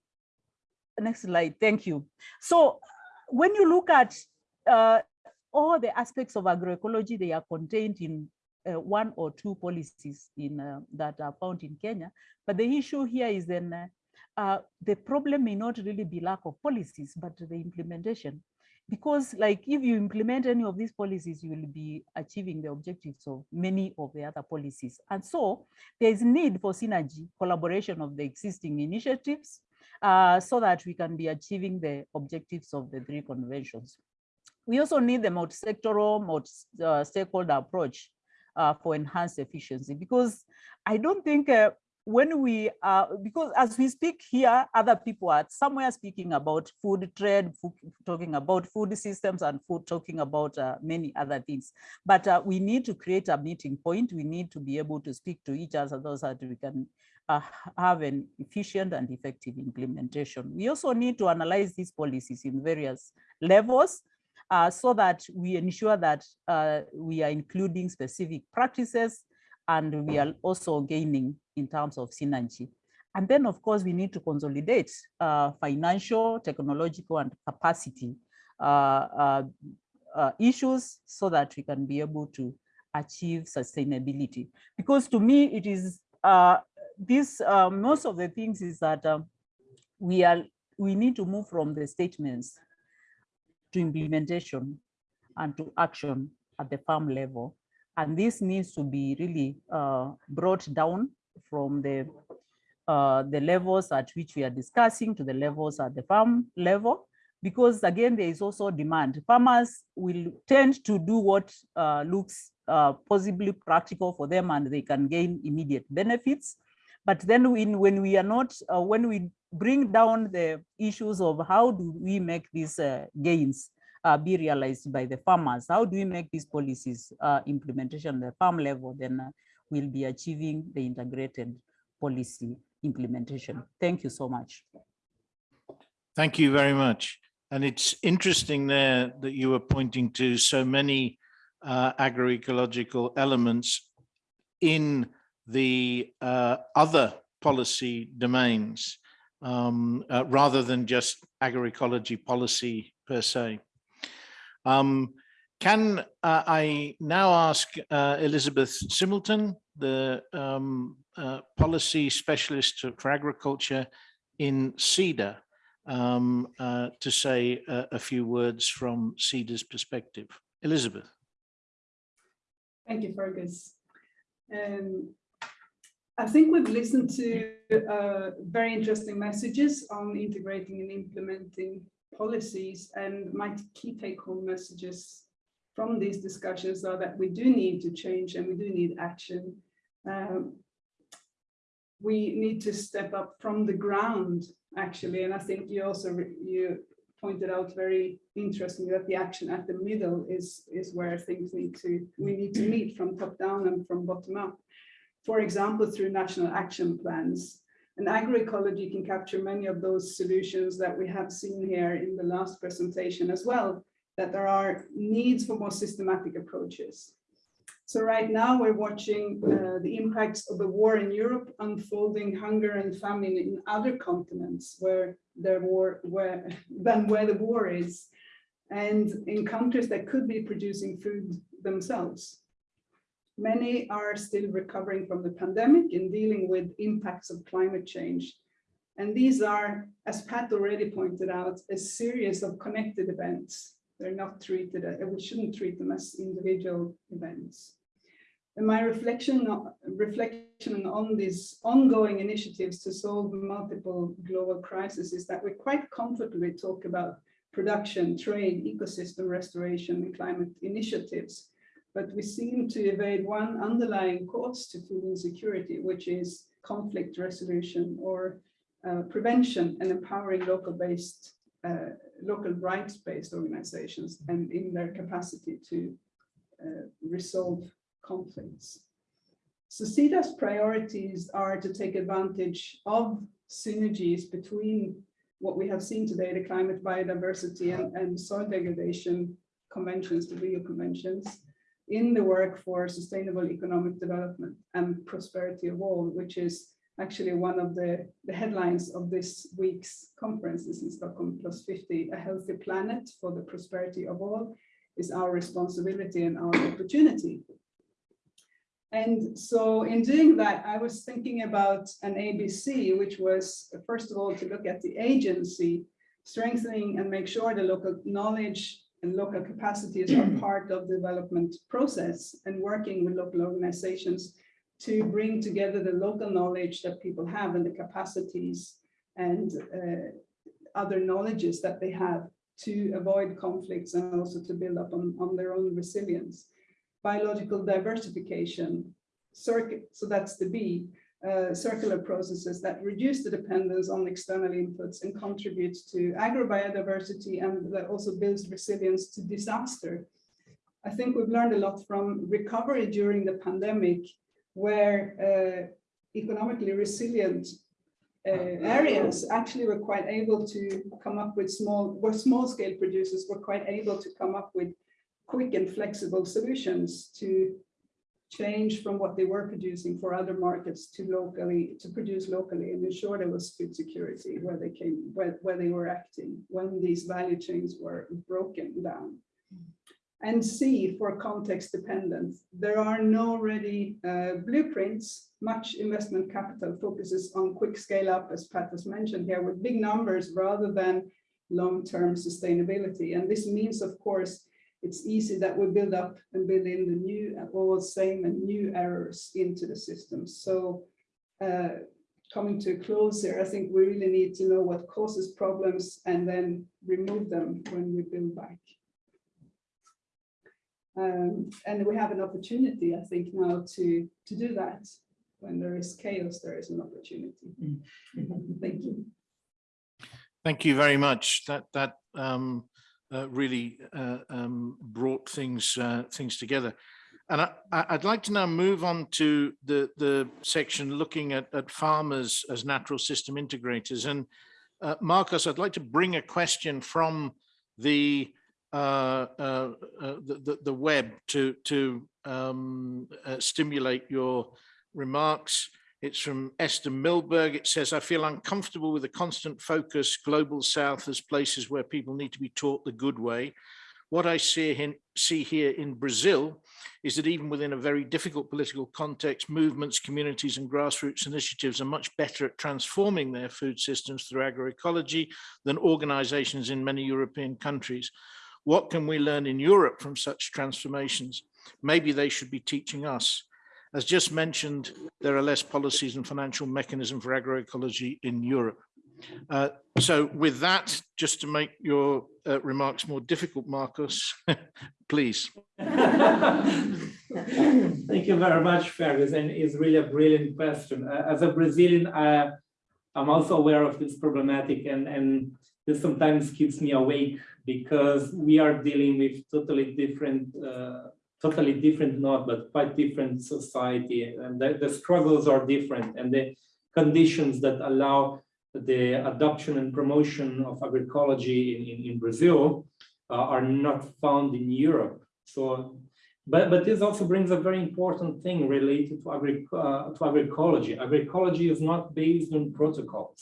next slide. Thank you. So, when you look at uh, all the aspects of agroecology, they are contained in uh, one or two policies in uh, that are found in Kenya. But the issue here is then uh, uh, the problem may not really be lack of policies, but the implementation because like if you implement any of these policies, you will be achieving the objectives of many of the other policies. And so there is a need for synergy, collaboration of the existing initiatives uh, so that we can be achieving the objectives of the three conventions. we also need the multi-sectoral, multi-stakeholder approach uh, for enhanced efficiency because I don't think uh, when we uh, because as we speak here, other people are somewhere speaking about food trade, food, talking about food systems and food, talking about uh, many other things. But uh, we need to create a meeting point. We need to be able to speak to each other so that we can uh, have an efficient and effective implementation. We also need to analyze these policies in various levels uh, so that we ensure that uh, we are including specific practices and we are also gaining in terms of synergy. And then, of course, we need to consolidate uh, financial, technological, and capacity uh, uh, uh, issues so that we can be able to achieve sustainability. Because to me, it is this most of the things is that um, we are we need to move from the statements to implementation and to action at the farm level. And this needs to be really uh, brought down from the, uh, the levels at which we are discussing to the levels at the farm level, because again, there is also demand. Farmers will tend to do what uh, looks uh, possibly practical for them and they can gain immediate benefits. But then when, when we are not, uh, when we bring down the issues of how do we make these uh, gains uh, be realized by the farmers? How do we make these policies uh, implementation at the farm level? Then uh, we'll be achieving the integrated policy implementation. Thank you so much. Thank you very much. And it's interesting there that you were pointing to so many uh, agroecological elements in the uh, other policy domains um, uh, rather than just agroecology policy per se. Um, can uh, I now ask uh, Elizabeth Similton, the um, uh, policy specialist for agriculture in Sida, um, uh, to say a, few words from Sida's perspective. Elizabeth. Thank you, Fergus. Um, I think we've listened to uh, very interesting messages on integrating and implementing policies and my key take home messages from these discussions are that we do need to change and we do need action. Um, we need to step up from the ground actually and I think you also you pointed out very interestingly that the action at the middle is is where things need to we need to meet from top down and from bottom up for example, through national action plans. And agroecology can capture many of those solutions that we have seen here in the last presentation as well, that there are needs for more systematic approaches. So right now we're watching uh, the impacts of the war in Europe unfolding hunger and famine in other continents where there war where than where the war is and in countries that could be producing food themselves. Many are still recovering from the pandemic and dealing with impacts of climate change. And these are, as Pat already pointed out, a series of connected events. They're not treated, uh, we shouldn't treat them as individual events. And my reflection, reflection on these ongoing initiatives to solve multiple global crises is that we quite comfortably talk about production, trade, ecosystem restoration, and climate initiatives but we seem to evade one underlying cause to food insecurity, which is conflict resolution or uh, prevention and empowering local based, uh, local rights based organizations and in their capacity to uh, resolve conflicts. So Sida's priorities are to take advantage of synergies between what we have seen today, the climate biodiversity and, and soil degradation conventions, the Rio conventions, in the work for sustainable economic development and prosperity of all, which is actually one of the, the headlines of this week's conferences in Stockholm Plus 50, a healthy planet for the prosperity of all is our responsibility and our opportunity. And so in doing that, I was thinking about an ABC, which was, first of all, to look at the agency, strengthening and make sure the local knowledge and local capacities are *clears throat* part of the development process and working with local organizations to bring together the local knowledge that people have and the capacities and uh, other knowledges that they have to avoid conflicts and also to build up on, on their own resilience. Biological diversification, circuit, so that's the B, uh, circular processes that reduce the dependence on external inputs and contribute to agrobiodiversity and that also builds resilience to disaster. I think we've learned a lot from recovery during the pandemic, where uh, economically resilient uh, areas actually were quite able to come up with small, where small scale producers were quite able to come up with quick and flexible solutions to change from what they were producing for other markets to locally, to produce locally and ensure there was food security where they came, where, where they were acting, when these value chains were broken down. And C for context dependent. There are no ready uh, blueprints. Much investment capital focuses on quick scale up, as Pat has mentioned here, with big numbers rather than long-term sustainability. And this means, of course, it's easy that we build up and build in the new, all same and new errors into the system. So uh, coming to a close here, I think we really need to know what causes problems and then remove them when we build back. Um, and we have an opportunity, I think, now to, to do that. When there is chaos, there is an opportunity. Thank you. Thank you very much. That that um, really uh, um, brought things uh, things together. And I, I'd like to now move on to the the section looking at, at farmers as natural system integrators. And uh, Marcus, I'd like to bring a question from the uh, uh, uh, the, the web to to um, uh, stimulate your remarks. It's from Esther Milberg. It says, I feel uncomfortable with the constant focus global south as places where people need to be taught the good way. What I see, see here in Brazil is that even within a very difficult political context, movements, communities and grassroots initiatives are much better at transforming their food systems through agroecology than organizations in many European countries. What can we learn in Europe from such transformations? Maybe they should be teaching us. As just mentioned, there are less policies and financial mechanism for agroecology in Europe. Uh, so with that, just to make your uh, remarks more difficult, Marcus, *laughs* please. *laughs* Thank you very much, Fergus, and it's really a brilliant question. Uh, As a Brazilian, uh, I'm also aware of this problematic and, and this sometimes keeps me awake because we are dealing with totally different, uh, totally different, not, but quite different society. And the, the struggles are different and the conditions that allow the adoption and promotion of agroecology in, in, in Brazil uh, are not found in Europe. So but, but this also brings a very important thing related to, agri uh, to agroecology. Agroecology is not based on protocols.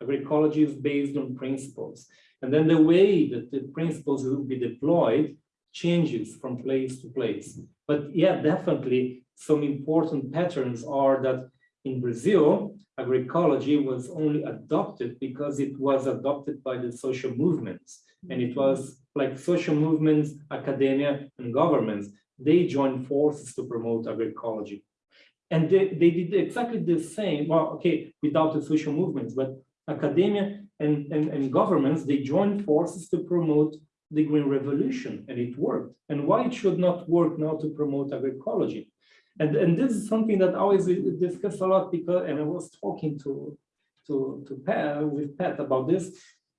Agroecology is based on principles. And then the way that the principles will be deployed changes from place to place. But yeah, definitely some important patterns are that in Brazil, agroecology was only adopted because it was adopted by the social movements. And it was like social movements, academia, and governments they joined forces to promote agroecology. And they, they did exactly the same, well, okay, without the social movements, but academia and, and, and governments, they joined forces to promote the Green Revolution, and it worked. And why it should not work now to promote agroecology? And, and this is something that I always discuss a lot because, and I was talking to, to, to Pat, with Pat about this,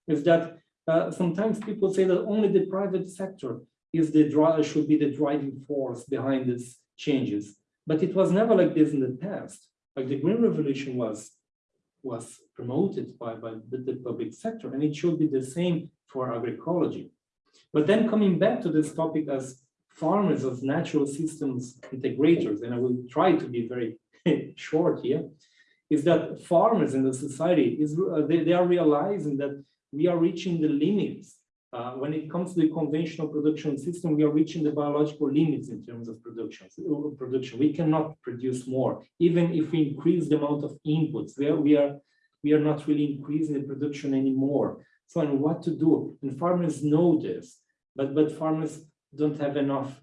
is that uh, sometimes people say that only the private sector is the drive should be the driving force behind these changes. But it was never like this in the past. Like the Green Revolution was was promoted by, by the, the public sector, and it should be the same for agroecology. But then coming back to this topic as farmers as natural systems integrators, and I will try to be very *laughs* short here, is that farmers in the society is uh, they, they are realizing that we are reaching the limits uh, when it comes to the conventional production system, we are reaching the biological limits in terms of production. production. We cannot produce more, even if we increase the amount of inputs. We are, we are, we are not really increasing the production anymore. So, and what to do? And farmers know this, but, but farmers don't have enough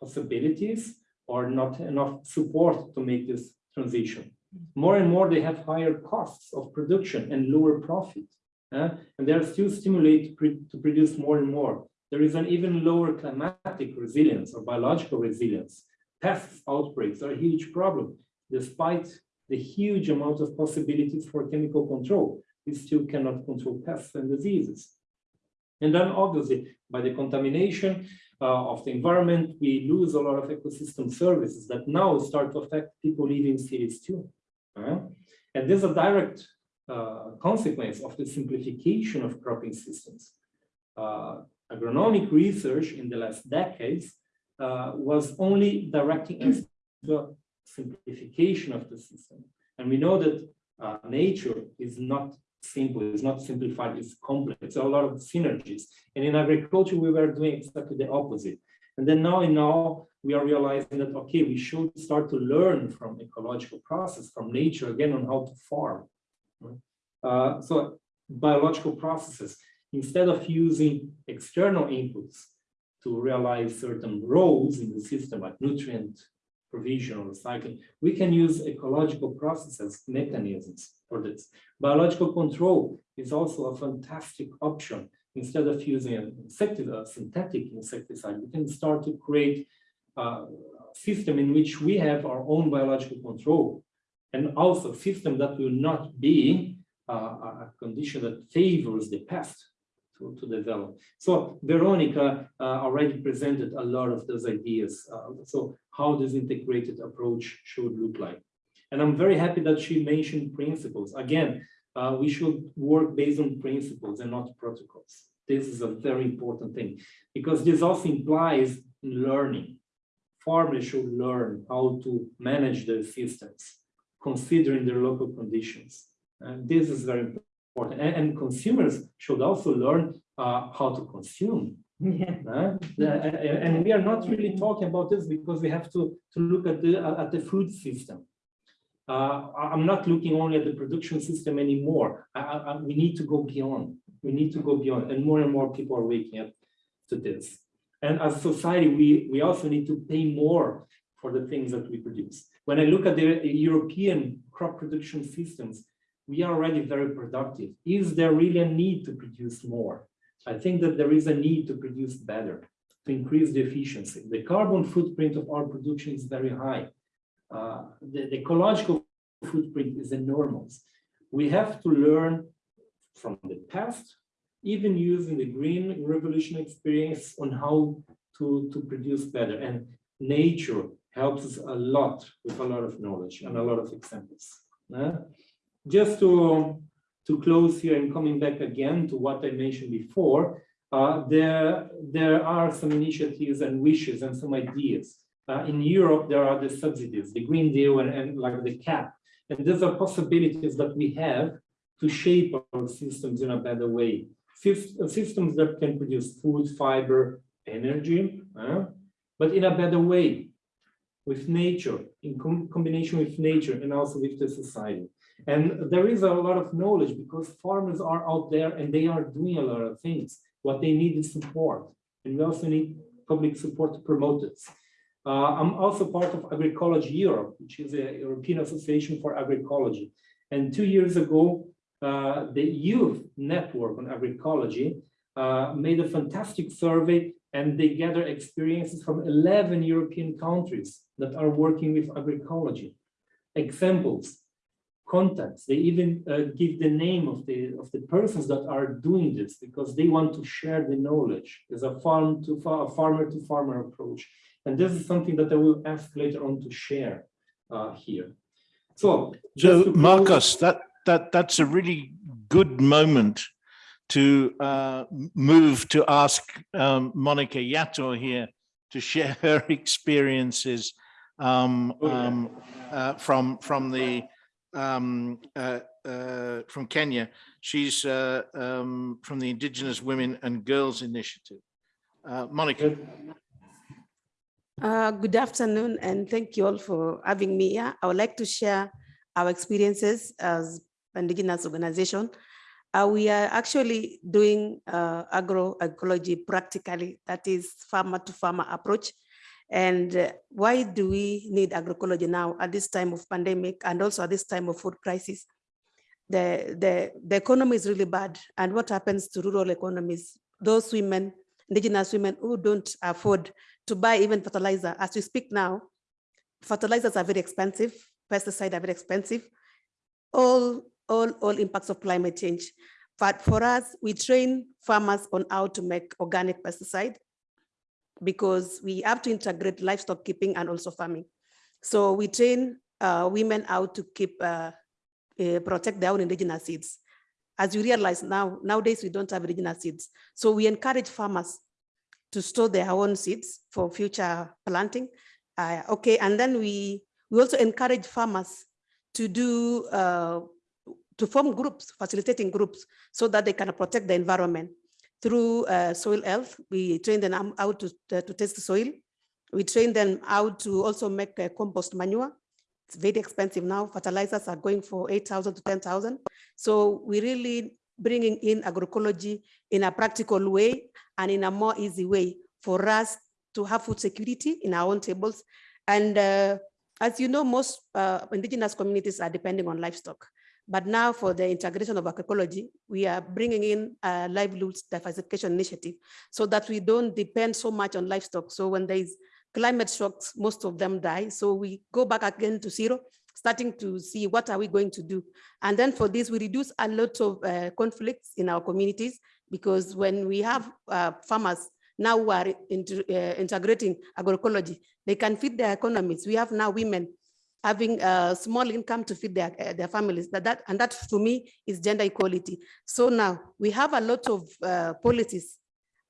possibilities or not enough support to make this transition. More and more, they have higher costs of production and lower profit. uh, and they are still stimulated to produce more and more. There is an even lower climatic resilience or biological resilience. Pest outbreaks are a huge problem, despite the huge amount of possibilities for chemical control. We still cannot control pests and diseases. And then obviously, by the contamination uh, of the environment, we lose a lot of ecosystem services that now start to affect people living in cities too. Uh, and there's a direct uh, consequence of the simplification of cropping systems. Uh, agronomic research in the last decades uh, was only directing us to simplification of the system. And we know that uh, nature is not simple, it's not simplified, it's complex, are a lot of synergies. And in agriculture, we were doing exactly the opposite. And then now and now we are realizing that, okay, we should start to learn from ecological process, from nature again on how to farm. Uh, so biological processes, instead of using external inputs to realize certain roles in the system like nutrient provision or recycling, we can use ecological processes, mechanisms for this. Biological control is also a fantastic option. Instead of using a insecticide, synthetic insecticide, we can start to create a system in which we have our own biological control and also a system that will not be uh, a condition that favors the pest to, to develop. So Veronica uh, already presented a lot of those ideas. Uh, so how this integrated approach should look like. And I'm very happy that she mentioned principles. Again, uh, we should work based on principles and not protocols. This is a very important thing because this also implies learning. Farmers should learn how to manage their systems, considering their local conditions. And this is very important. And, and consumers should also learn uh, how to consume. Yeah. Uh, and we are not really talking about this because we have to, to look at the, at the food system. Uh, I'm not looking only at the production system anymore. I, I, we need to go beyond. We need to go beyond, and more and more people are waking up to this. And as a society, we, we also need to pay more for the things that we produce. When I look at the European crop production systems, we are already very productive. Is there really a need to produce more? I think that there is a need to produce better, to increase the efficiency. The carbon footprint of our production is very high. Uh, the, the, ecological footprint is enormous. We have to learn from the past, even using the green revolution experience on how to, to produce better. And nature helps us a lot with a lot of knowledge and a lot of examples. Uh, just to, to close here and coming back again to what I mentioned before, uh, there, there are some initiatives and wishes and some ideas. Uh, in Europe, there are the subsidies, the Green Deal and, and like the CAP. And these are possibilities that we have to shape our systems in a better way. Systems that can produce food, fiber, energy, uh, but in a better way with nature, in com combination with nature and also with the society. And there is a lot of knowledge because farmers are out there and they are doing a lot of things. What they need is support. And we also need public support to promote it. Uh, I'm also part of Agroecology Europe, which is a European Association for Agroecology. And two years ago, uh, the Youth Network on Agroecology uh, made a fantastic survey and they gather experiences from 11 European countries that are working with agroecology. Examples, contacts, they even uh, give the name of the, of the persons that are doing this because they want to share the knowledge. There's a farm to a farmer to farmer approach. And this is something that I will ask later on to share uh, here. So, so Marcos, that that that's a really good moment to uh, move to ask um, Monica Yator here to share *laughs* her experiences um, um, uh, from from the um, uh, uh, from Kenya. She's uh, um, from the Indigenous Women and Girls Initiative. Uh, Monica. Uh, good afternoon, and thank you all for having me here. I would like to share our experiences as an indigenous organization. Uh, we are actually doing uh, agroecology practically, that is farmer to farmer approach. And uh, why do we need agroecology now at this time of pandemic and also at this time of food crisis? the, the, the economy is really bad. And what happens to rural economies? Those women, indigenous women who don't afford to buy even fertilizer. As we speak now, fertilizers are very expensive, pesticides are very expensive. All, all, all impacts of climate change. But for us, we train farmers on how to make organic pesticide because we have to integrate livestock keeping and also farming. So we train uh, women how to keep, uh, uh, protect their own indigenous seeds. As you realize now, nowadays we don't have indigenous seeds. So we encourage farmers to store their own seeds for future planting. Uh, okay, and then we, we also encourage farmers to do, uh, to form groups, facilitating groups, so that they can protect the environment. Through uh, soil health, we train them how to, to test the soil. We train them how to also make uh, compost manure. It's very expensive now. Fertilizers are going for 8,000 to 10,000. So we're really bringing in agroecology in a practical way and in a more easy way for us to have food security in our own tables. And uh, as you know, most uh, indigenous communities are depending on livestock. But now for the integration of agroecology, we are bringing in a livelihoods diversification initiative so that we don't depend so much on livestock. So when there is climate shocks, most of them die. So we go back again to zero, starting to see what are we going to do. And then for this, we reduce a lot of uh, conflicts in our communities because when we have uh, farmers now who are uh, integrating agroecology, they can feed their economies. We have now women having a small income to feed their, uh, their families. That, that, and that to me is gender equality. So now we have a lot of uh, policies.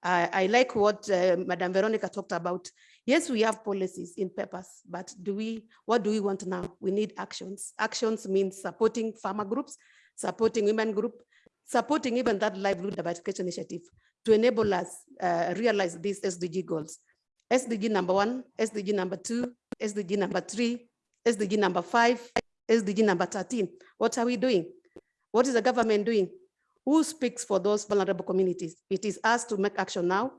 I like what uh, Madam Veronica talked about. Yes, we have policies in papers, but do we, what do we want now? We need actions. Actions means supporting farmer groups, supporting women group, supporting even that livelihood diversification initiative to enable us uh, realize these SDG goals. SDG number one, SDG number two, SDG number three, SDG number five, SDG number 13. What are we doing? What is the government doing? Who speaks for those vulnerable communities? It is us to make action now.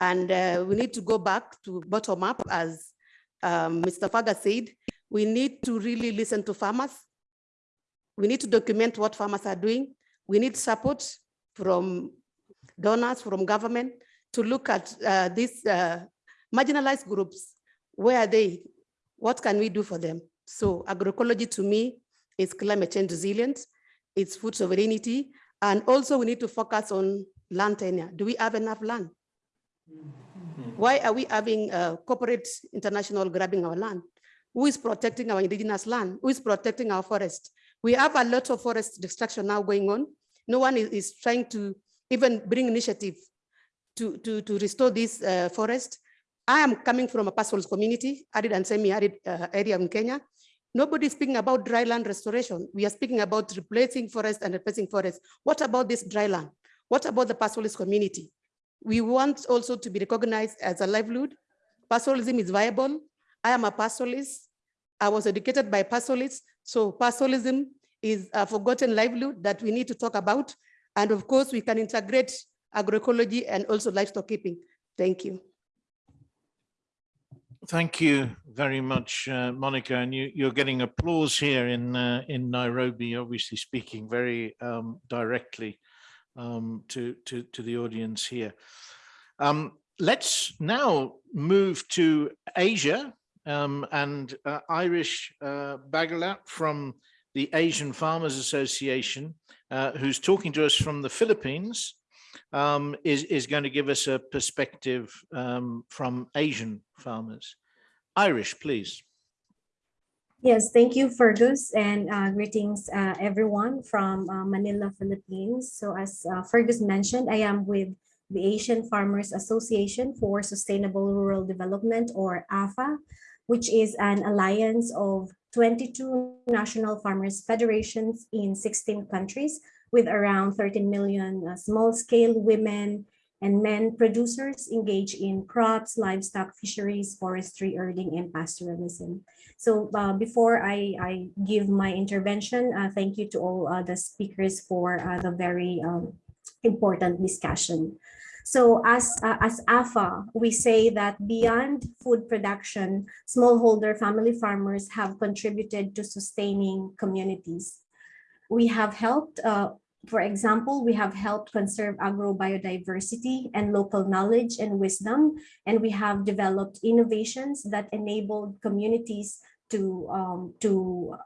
And uh, we need to go back to bottom up, as um, Mr. Faga said. We need to really listen to farmers. We need to document what farmers are doing. We need support from donors, from government, to look at uh, these uh, marginalized groups. Where are they? What can we do for them? So agroecology to me is climate change resilience, it's food sovereignty, and also we need to focus on land tenure. Do we have enough land? Why are we having uh, corporate international grabbing our land? Who is protecting our indigenous land? Who is protecting our forest? We have a lot of forest destruction now going on. No one is, is trying to even bring initiative to, to, to restore this uh, forest. I am coming from a pastoralist community, arid and semi-arid uh, area in Kenya. Nobody is speaking about dry land restoration. We are speaking about replacing forest and replacing forest. What about this dry land? What about the pastoralist community? We want also to be recognized as a livelihood. Pastoralism is viable. I am a pastoralist. I was educated by pastoralists. So pastoralism is a forgotten livelihood that we need to talk about. And of course, we can integrate agroecology and also livestock keeping. Thank you. Thank you very much, uh, Monica. And you, you're getting applause here in uh, in Nairobi, obviously speaking very um, directly um, to, to, to the audience here. Um, let's now move to Asia um, and uh, Irish uh, Baguilat from the Asian Farmers Association, uh, who's talking to us from the Philippines, um, is, is going to give us a perspective um, from Asian farmers. Irish, please. Yes, thank you, Fergus, and uh, greetings, uh, everyone from uh, Manila, Philippines. So as uh, Fergus mentioned, I am with the Asian Farmers Association for Sustainable Rural Development, or AFA, which is an alliance of 22 national farmers federations in 16 countries with around 13 million uh, small-scale women and men producers engaged in crops, livestock, fisheries, forestry, herding, and pastoralism. So uh, before I, I give my intervention, uh, thank you to all uh, the speakers for uh, the very um, important discussion. So as, uh, as AFA, we say that beyond food production, smallholder family farmers have contributed to sustaining communities. We have helped, uh, for example, we have helped conserve agrobiodiversity and local knowledge and wisdom, and we have developed innovations that enabled communities to, um, to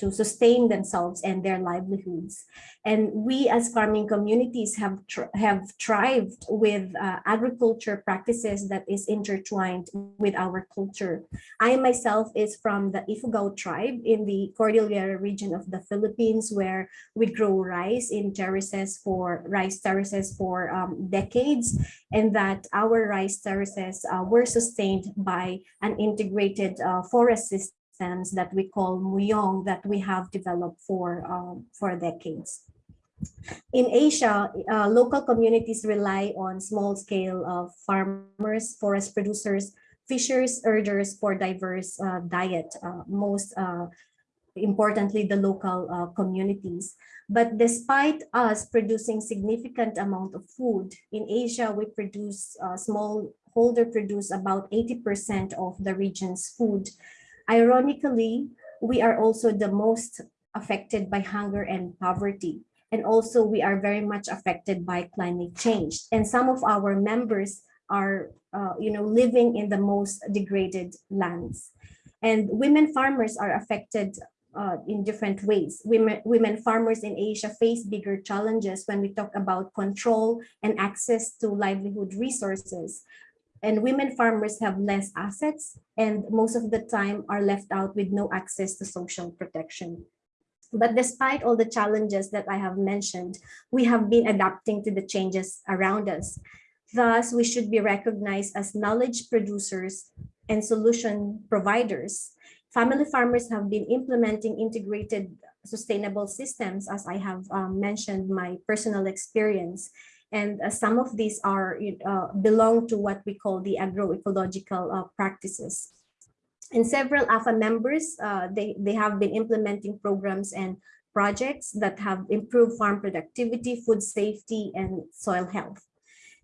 to sustain themselves and their livelihoods. And we as farming communities have, have thrived with uh, agriculture practices that is intertwined with our culture. I myself is from the Ifugao tribe in the Cordillera region of the Philippines where we grow rice in terraces for rice terraces for um, decades and that our rice terraces uh, were sustained by an integrated uh, forest system systems that we call Muyong that we have developed for, um, for decades. In Asia, uh, local communities rely on small scale uh, farmers, forest producers, fishers, herders for diverse uh, diet, uh, most uh, importantly, the local uh, communities. But despite us producing significant amount of food, in Asia, we produce, small holder produce about 80% of the region's food Ironically, we are also the most affected by hunger and poverty. And also we are very much affected by climate change. And some of our members are, uh, you know, living in the most degraded lands. And women farmers are affected uh, in different ways. Women, women farmers in Asia face bigger challenges when we talk about control and access to livelihood resources and women farmers have less assets and most of the time are left out with no access to social protection. But despite all the challenges that I have mentioned, we have been adapting to the changes around us. Thus, we should be recognized as knowledge producers and solution providers. Family farmers have been implementing integrated sustainable systems, as I have um, mentioned my personal experience. And uh, some of these are uh, belong to what we call the agroecological uh, practices. And several AFA members, uh, they, they have been implementing programs and projects that have improved farm productivity, food safety, and soil health.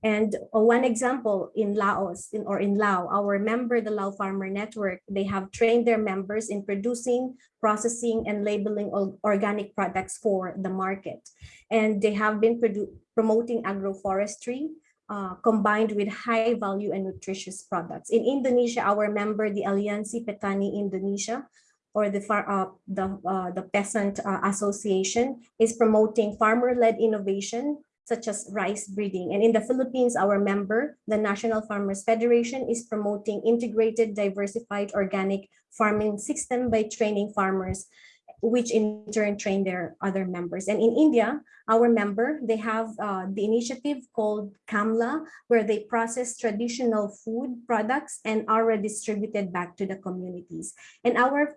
And uh, one example in Laos in, or in Lao, our member, the Lao Farmer Network, they have trained their members in producing, processing, and labeling organic products for the market. And they have been promoting agroforestry uh, combined with high value and nutritious products. In Indonesia, our member, the Aliansi Petani Indonesia, or the uh, the uh, the peasant uh, association is promoting farmer-led innovation such as rice breeding. And in the Philippines, our member, the National Farmers Federation, is promoting integrated, diversified organic farming system by training farmers which in turn train their other members. And in India, our member, they have uh, the initiative called Kamla, where they process traditional food products and are redistributed back to the communities. And our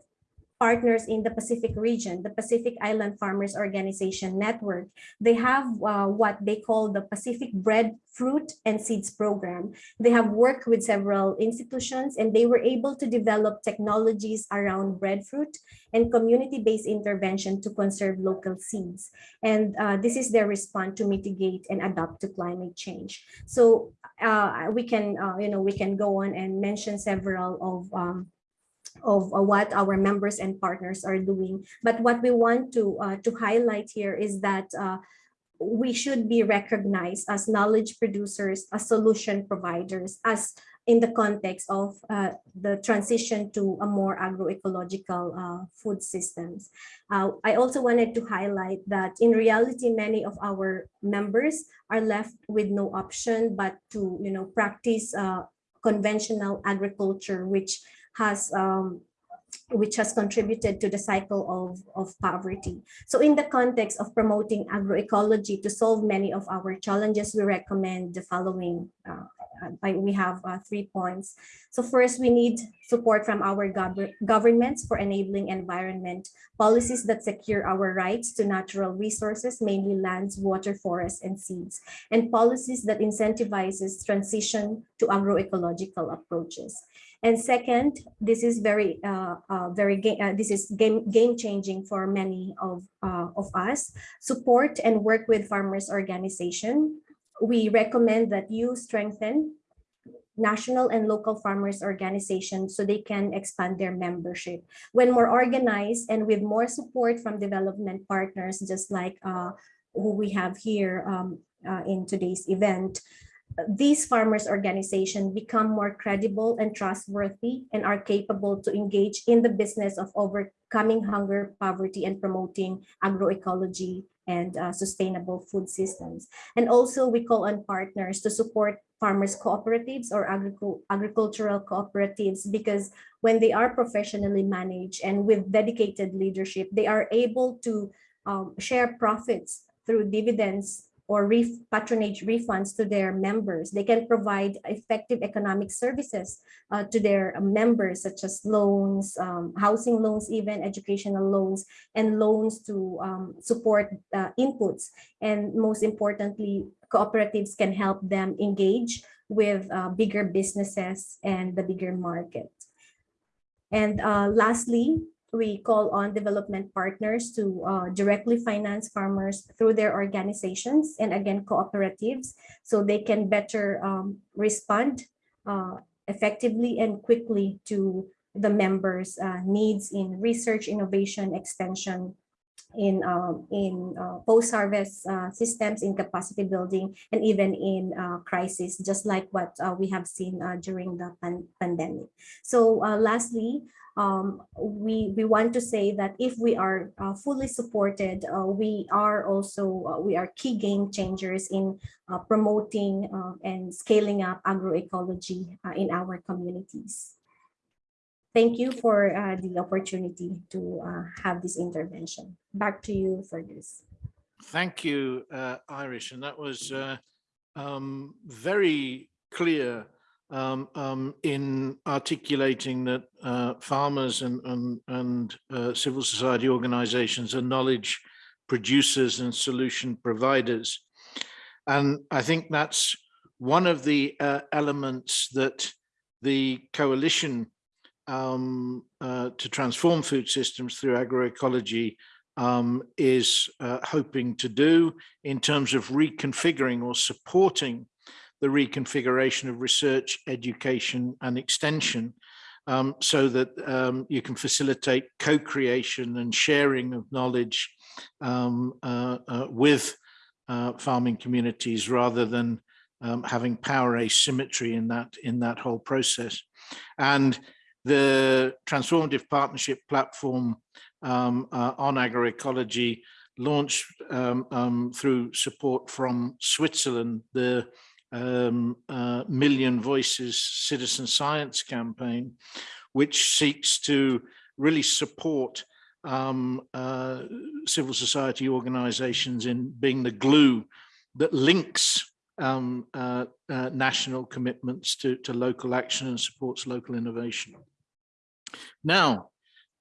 partners in the Pacific region, the Pacific Island Farmers Organization Network. They have uh, what they call the Pacific Bread, Fruit, and Seeds Program. They have worked with several institutions and they were able to develop technologies around breadfruit and community-based intervention to conserve local seeds. And uh, this is their response to mitigate and adapt to climate change. So uh, we can, uh, you know, we can go on and mention several of um, of uh, what our members and partners are doing. But what we want to, uh, to highlight here is that uh, we should be recognized as knowledge producers, as solution providers, as in the context of uh, the transition to a more agroecological uh, food systems. Uh, I also wanted to highlight that in reality, many of our members are left with no option but to you know, practice conventional agriculture, which has um, which has contributed to the cycle of, of poverty. So in the context of promoting agroecology to solve many of our challenges, we recommend the following. Uh, we have uh, three points. So first, we need support from our gov governments for enabling environment policies that secure our rights to natural resources, mainly lands, water, forests, and seeds, and policies that incentivizes transition to agroecological approaches. And second, this is very, uh, uh, very uh, this is game game changing for many of uh, of us. Support and work with farmers organization. We recommend that you strengthen national and local farmers organizations so they can expand their membership. When more organized and with more support from development partners, just like uh, who we have here um, uh, in today's event, these farmers organizations become more credible and trustworthy and are capable to engage in the business of overcoming hunger, poverty, and promoting agroecology and uh, sustainable food systems. And also we call on partners to support farmers cooperatives or agric agricultural cooperatives because when they are professionally managed and with dedicated leadership, they are able to um, share profits through dividends or ref patronage refunds to their members. They can provide effective economic services uh, to their members, such as loans, um, housing loans, even educational loans, and loans to um, support uh, inputs. And most importantly, cooperatives can help them engage with uh, bigger businesses and the bigger market. And uh, lastly, we call on development partners to uh, directly finance farmers through their organizations and again cooperatives so they can better um, respond uh, effectively and quickly to the members uh, needs in research innovation extension in um, in uh, post-harvest uh, systems in capacity building and even in uh, crisis just like what we have seen during the pan pandemic. So lastly um, we we want to say that if we are uh, fully supported, uh, we are also uh, we are key game changers in uh, promoting uh, and scaling up agroecology uh, in our communities. Thank you for uh, the opportunity to have this intervention. Back to you, Fergus. Thank you, Irish, and that was um, very clear um, um, in articulating that uh, farmers and, and, and uh, civil society organizations are knowledge producers and solution providers. And I think that's one of the uh, elements that the coalition um, uh, to transform food systems through agroecology um, is uh, hoping to do in terms of reconfiguring or supporting the reconfiguration of research, education and extension um, so that um, you can facilitate co-creation and sharing of knowledge um, uh, uh, with uh, farming communities rather than um, having power asymmetry in that in that whole process. And the transformative partnership platform um, uh, on agroecology launched um, um, through support from Switzerland, the um, uh, Million Voices Citizen Science campaign, which seeks to really support um, uh, civil society organizations in being the glue that links um, uh, uh, national commitments to, to local action and supports local innovation. Now,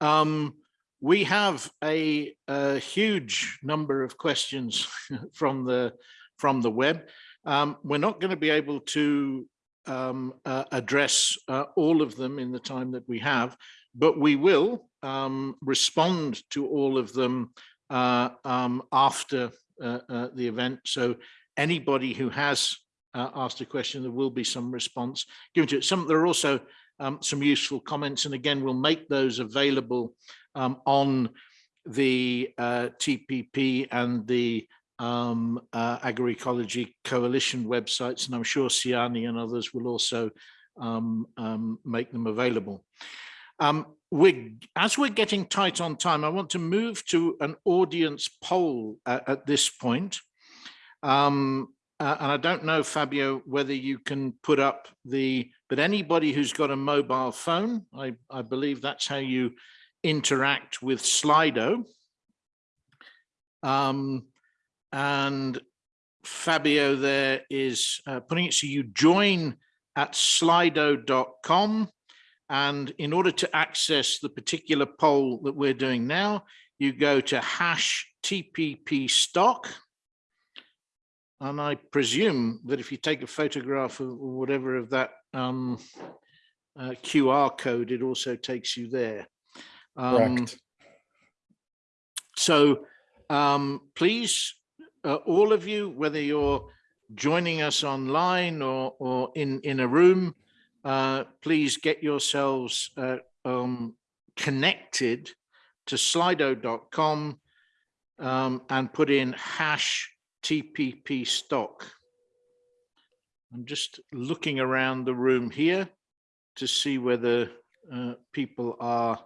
um, we have a, a, huge number of questions *laughs* from the from the web. Um, we're not going to be able to um, uh, address uh, all of them in the time that we have, but we will um, respond to all of them uh, um, after uh, uh, the event. So anybody who has uh, asked a question, there will be some response given to it. Some there are also um, some useful comments, and again, we'll make those available um, on the TPP and the um, uh, agroecology coalition websites, and I'm sure Siani and others will also um, um, make them available. Um, we as we're getting tight on time, I want to move to an audience poll at, at this point. Um, uh, and I don't know, Fabio, whether you can put up the, but anybody who's got a mobile phone, I, I believe that's how you interact with Slido. Um, and Fabio there is uh, putting it so you join at slido.com and in order to access the particular poll that we're doing now you go to hash TPP stock and I presume that if you take a photograph of whatever of that um, uh, QR code it also takes you there. Um, Correct. So um, please uh, all of you, whether you're joining us online or, or in, in a room, uh, please get yourselves uh, um, connected to slido.com um, and put in hash TPP stock. I'm just looking around the room here to see whether uh, people are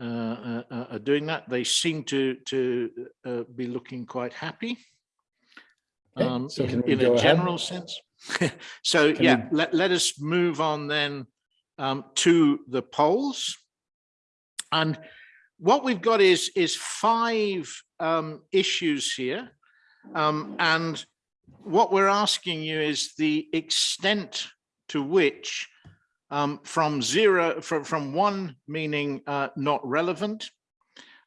uh, uh, are doing that. They seem to to uh, be looking quite happy Okay, um, so in, in a ahead? general sense. *laughs* so Can yeah, let, let us move on then um, to the polls. And what we've got is is five um, issues here. Um, and what we're asking you is the extent to which um, from zero, from, from one meaning uh, not relevant,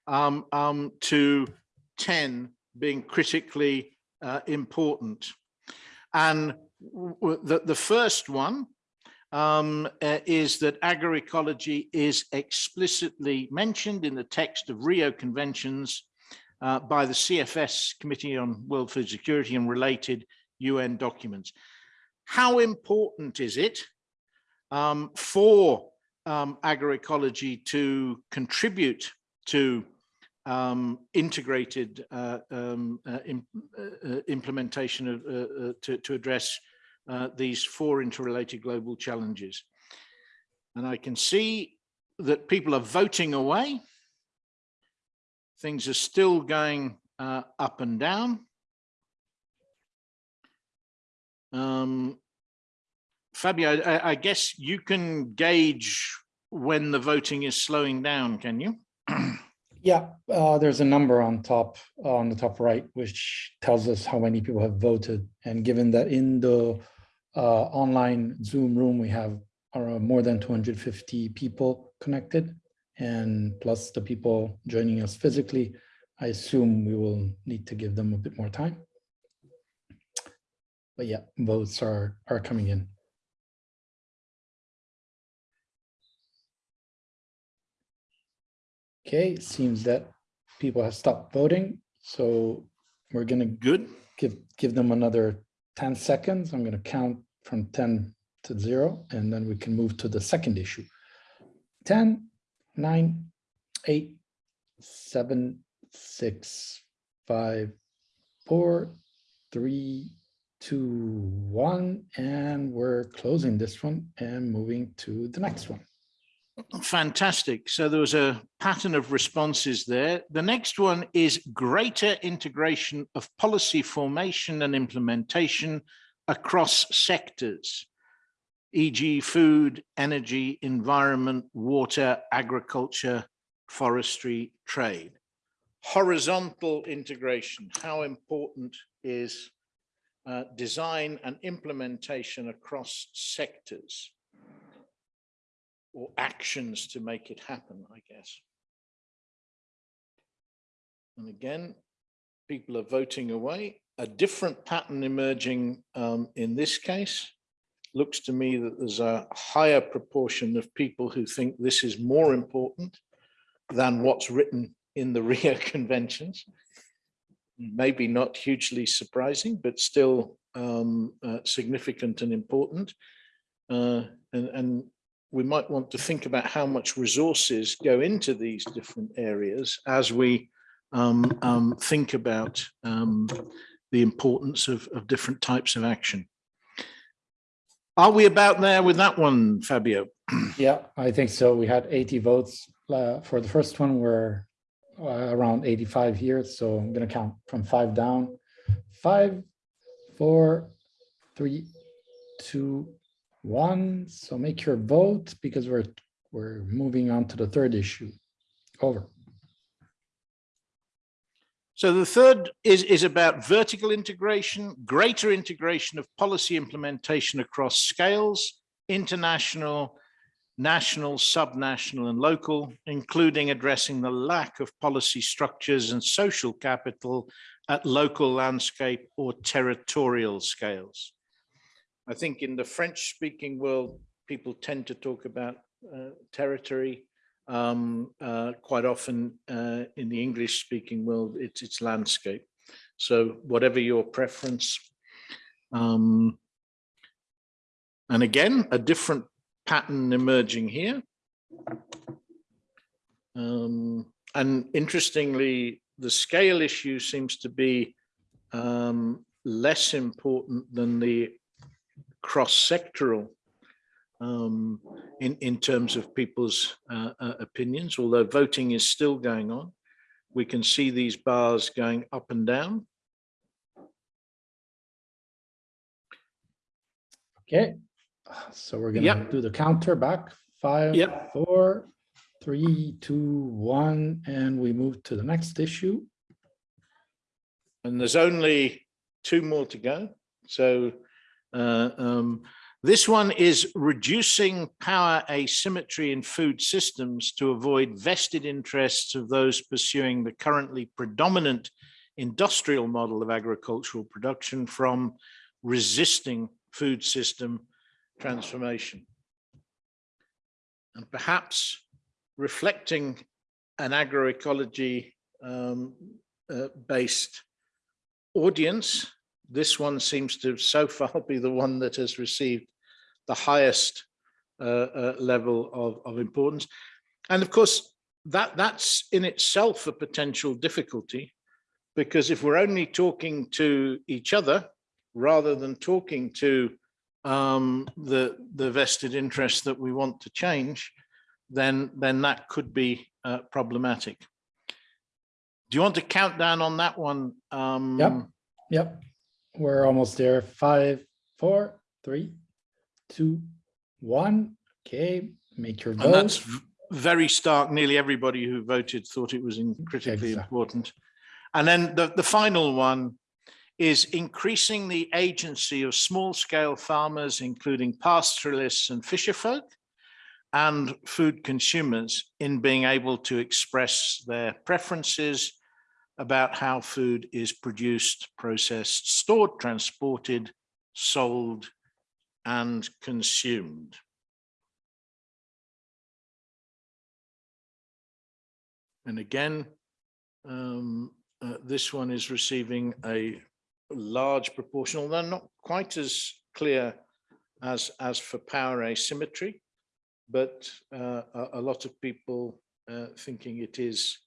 um, um, to 10 being critically uh, important. And the, the first one um, uh, is that agroecology is explicitly mentioned in the text of Rio Conventions uh, by the CFS Committee on World Food Security and related UN documents. How important is it um, for um, agroecology to contribute to um, integrated uh, um, uh, im- uh, uh, implementation of, uh, uh, to, to address these four interrelated global challenges. And I can see that people are voting away. Things are still going up and down. Um, Fabio, I, I guess you can gauge when the voting is slowing down, can you? *clears throat* Yeah, uh, there's a number on top, on the top right, which tells us how many people have voted. And given that in the uh, online Zoom room, we have uh, more than 250 people connected, and plus the people joining us physically, I assume we will need to give them a bit more time. But yeah, votes are are coming in. Okay, it seems that people have stopped voting, so we're gonna Good. give give them another 10 seconds. I'm gonna count from 10 to zero, and then we can move to the second issue. 10, 9, 8, 7, 6, 5, 4, 3, 2, 1, and we're closing this one and moving to the next one. Fantastic. So there was a pattern of responses there. The next one is greater integration of policy formation and implementation across sectors, e.g. food, energy, environment, water, agriculture, forestry, trade. Horizontal integration, how important is uh, design and implementation across sectors? Or actions to make it happen, I guess. And again, people are voting away. A different pattern emerging um, in this case. Looks to me that there's a higher proportion of people who think this is more important than what's written in the *laughs* Rio Conventions. Maybe not hugely surprising, but still um, uh, significant and important. Uh, and, and we might want to think about how much resources go into these different areas as we um, um, think about um, the importance of, of different types of action. Are we about there with that one, Fabio? *clears throat* Yeah, I think so. We had 80 votes uh, for the first one. We're uh, around 85 here, so I'm gonna count from five down. Five, four, three, two, one. So make your vote because we're we're moving on to the third issue. Over. So the third is, is about vertical integration, greater integration of policy implementation across scales, international, national, subnational and local, including addressing the lack of policy structures and social capital at local landscape or territorial scales. I think in the French speaking world, people tend to talk about uh, territory. Um, uh, quite often uh, in the English speaking world, it's, it's landscape. So whatever your preference. Um, and again, a different pattern emerging here. Um, and interestingly, the scale issue seems to be um, less important than the cross-sectoral um, in, in terms of people's uh, uh, opinions, although voting is still going on. We can see these bars going up and down. Okay, so we're gonna Yep. do the counter back, five, Yep. four, three, two, one, and we move to the next issue. and there's only two more to go. So uh, um, this one is reducing power asymmetry in food systems to avoid vested interests of those pursuing the currently predominant industrial model of agricultural production from resisting food system transformation. And perhaps reflecting an agroecology um, uh, based audience, this one seems to so *laughs* far be the one that has received the highest uh, uh, level of, of importance. And of course, that that's in itself a potential difficulty, because if we're only talking to each other rather than talking to um, the, the vested interests that we want to change, then, then that could be uh, problematic. Do you want to count down on that one? Um, Yep. Yep, we're almost there. Five, four, three, two, one. Okay, make your vote. And that's very stark. Nearly everybody who voted thought it was critically Exactly. important. And then the, the final one is increasing the agency of small scale farmers, including pastoralists and fisherfolk and food consumers in being able to express their preferences about how food is produced, processed, stored, transported, sold, and consumed. And again, um, uh, this one is receiving a large proportion, although not quite as clear as, as for power asymmetry, but uh, a, a lot of people uh, thinking it is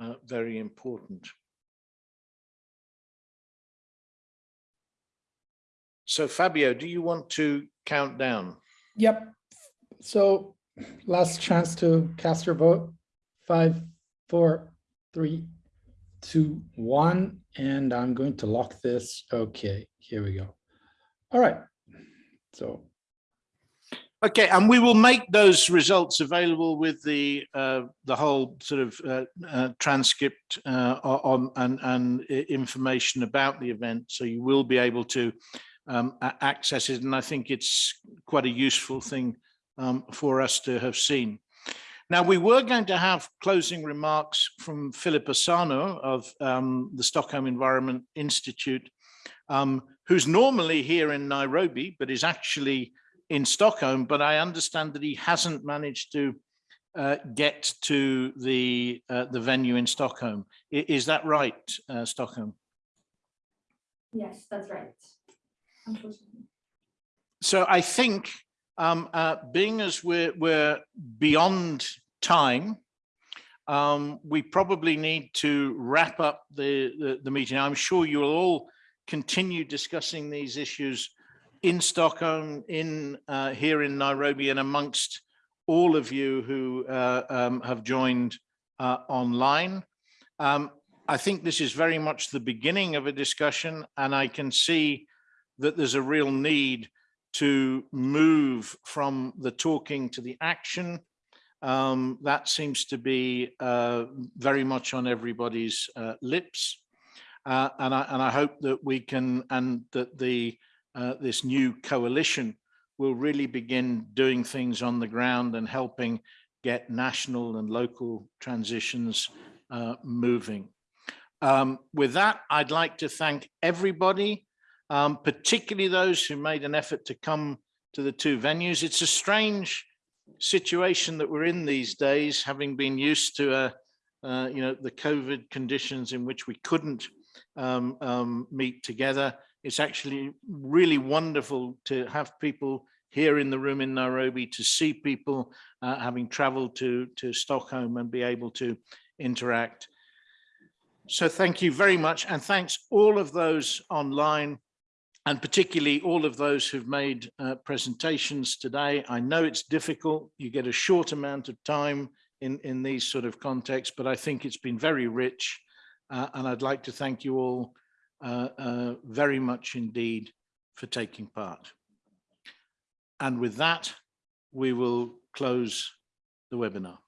uh, very important. So Fabio, do you want to count down? Yep. So last chance to cast your vote. Five, four, three, two, one, and I'm going to lock this. Okay, here we go. All right. So Okay, and we will make those results available with the uh, the whole sort of uh, uh, transcript uh, on and and information about the event, so you will be able to um, access it. And I think it's quite a useful thing um, for us to have seen. Now, we were going to have closing remarks from Philip Osano of um, the Stockholm Environment Institute, um, who's normally here in Nairobi, but is actually in Stockholm, but I understand that he hasn't managed to uh, get to the uh, the venue in Stockholm. I- is that right, uh, Stockholm? Yes, that's right. Unfortunately. So I think, um, uh, being as we're we're beyond time, um, we probably need to wrap up the, the the meeting. I'm sure you will all continue discussing these issues in Stockholm, in uh, here in Nairobi, and amongst all of you who uh, um, have joined uh, online. Um, I think this is very much the beginning of a discussion, and I can see that there's a real need to move from the talking to the action. Um, that seems to be uh, very much on everybody's uh, lips. Uh, and, I, and I hope that we can, and that the uh, this new coalition will really begin doing things on the ground and helping get national and local transitions uh, moving. Um, with that, I'd like to thank everybody, um, particularly those who made an effort to come to the two venues. It's a strange situation that we're in these days, having been used to, uh, uh, you know, the COVID conditions in which we couldn't um, um, meet together. It's actually really wonderful to have people here in the room in Nairobi to see people uh, having traveled to, to Stockholm and be able to interact. So thank you very much. And thanks all of those online and particularly all of those who've made uh, presentations today. I know it's difficult. You get a short amount of time in, in these sort of contexts, but I think it's been very rich. Uh, and I'd like to thank you all uh, uh, very much indeed for taking part. And with that, we will close the webinar.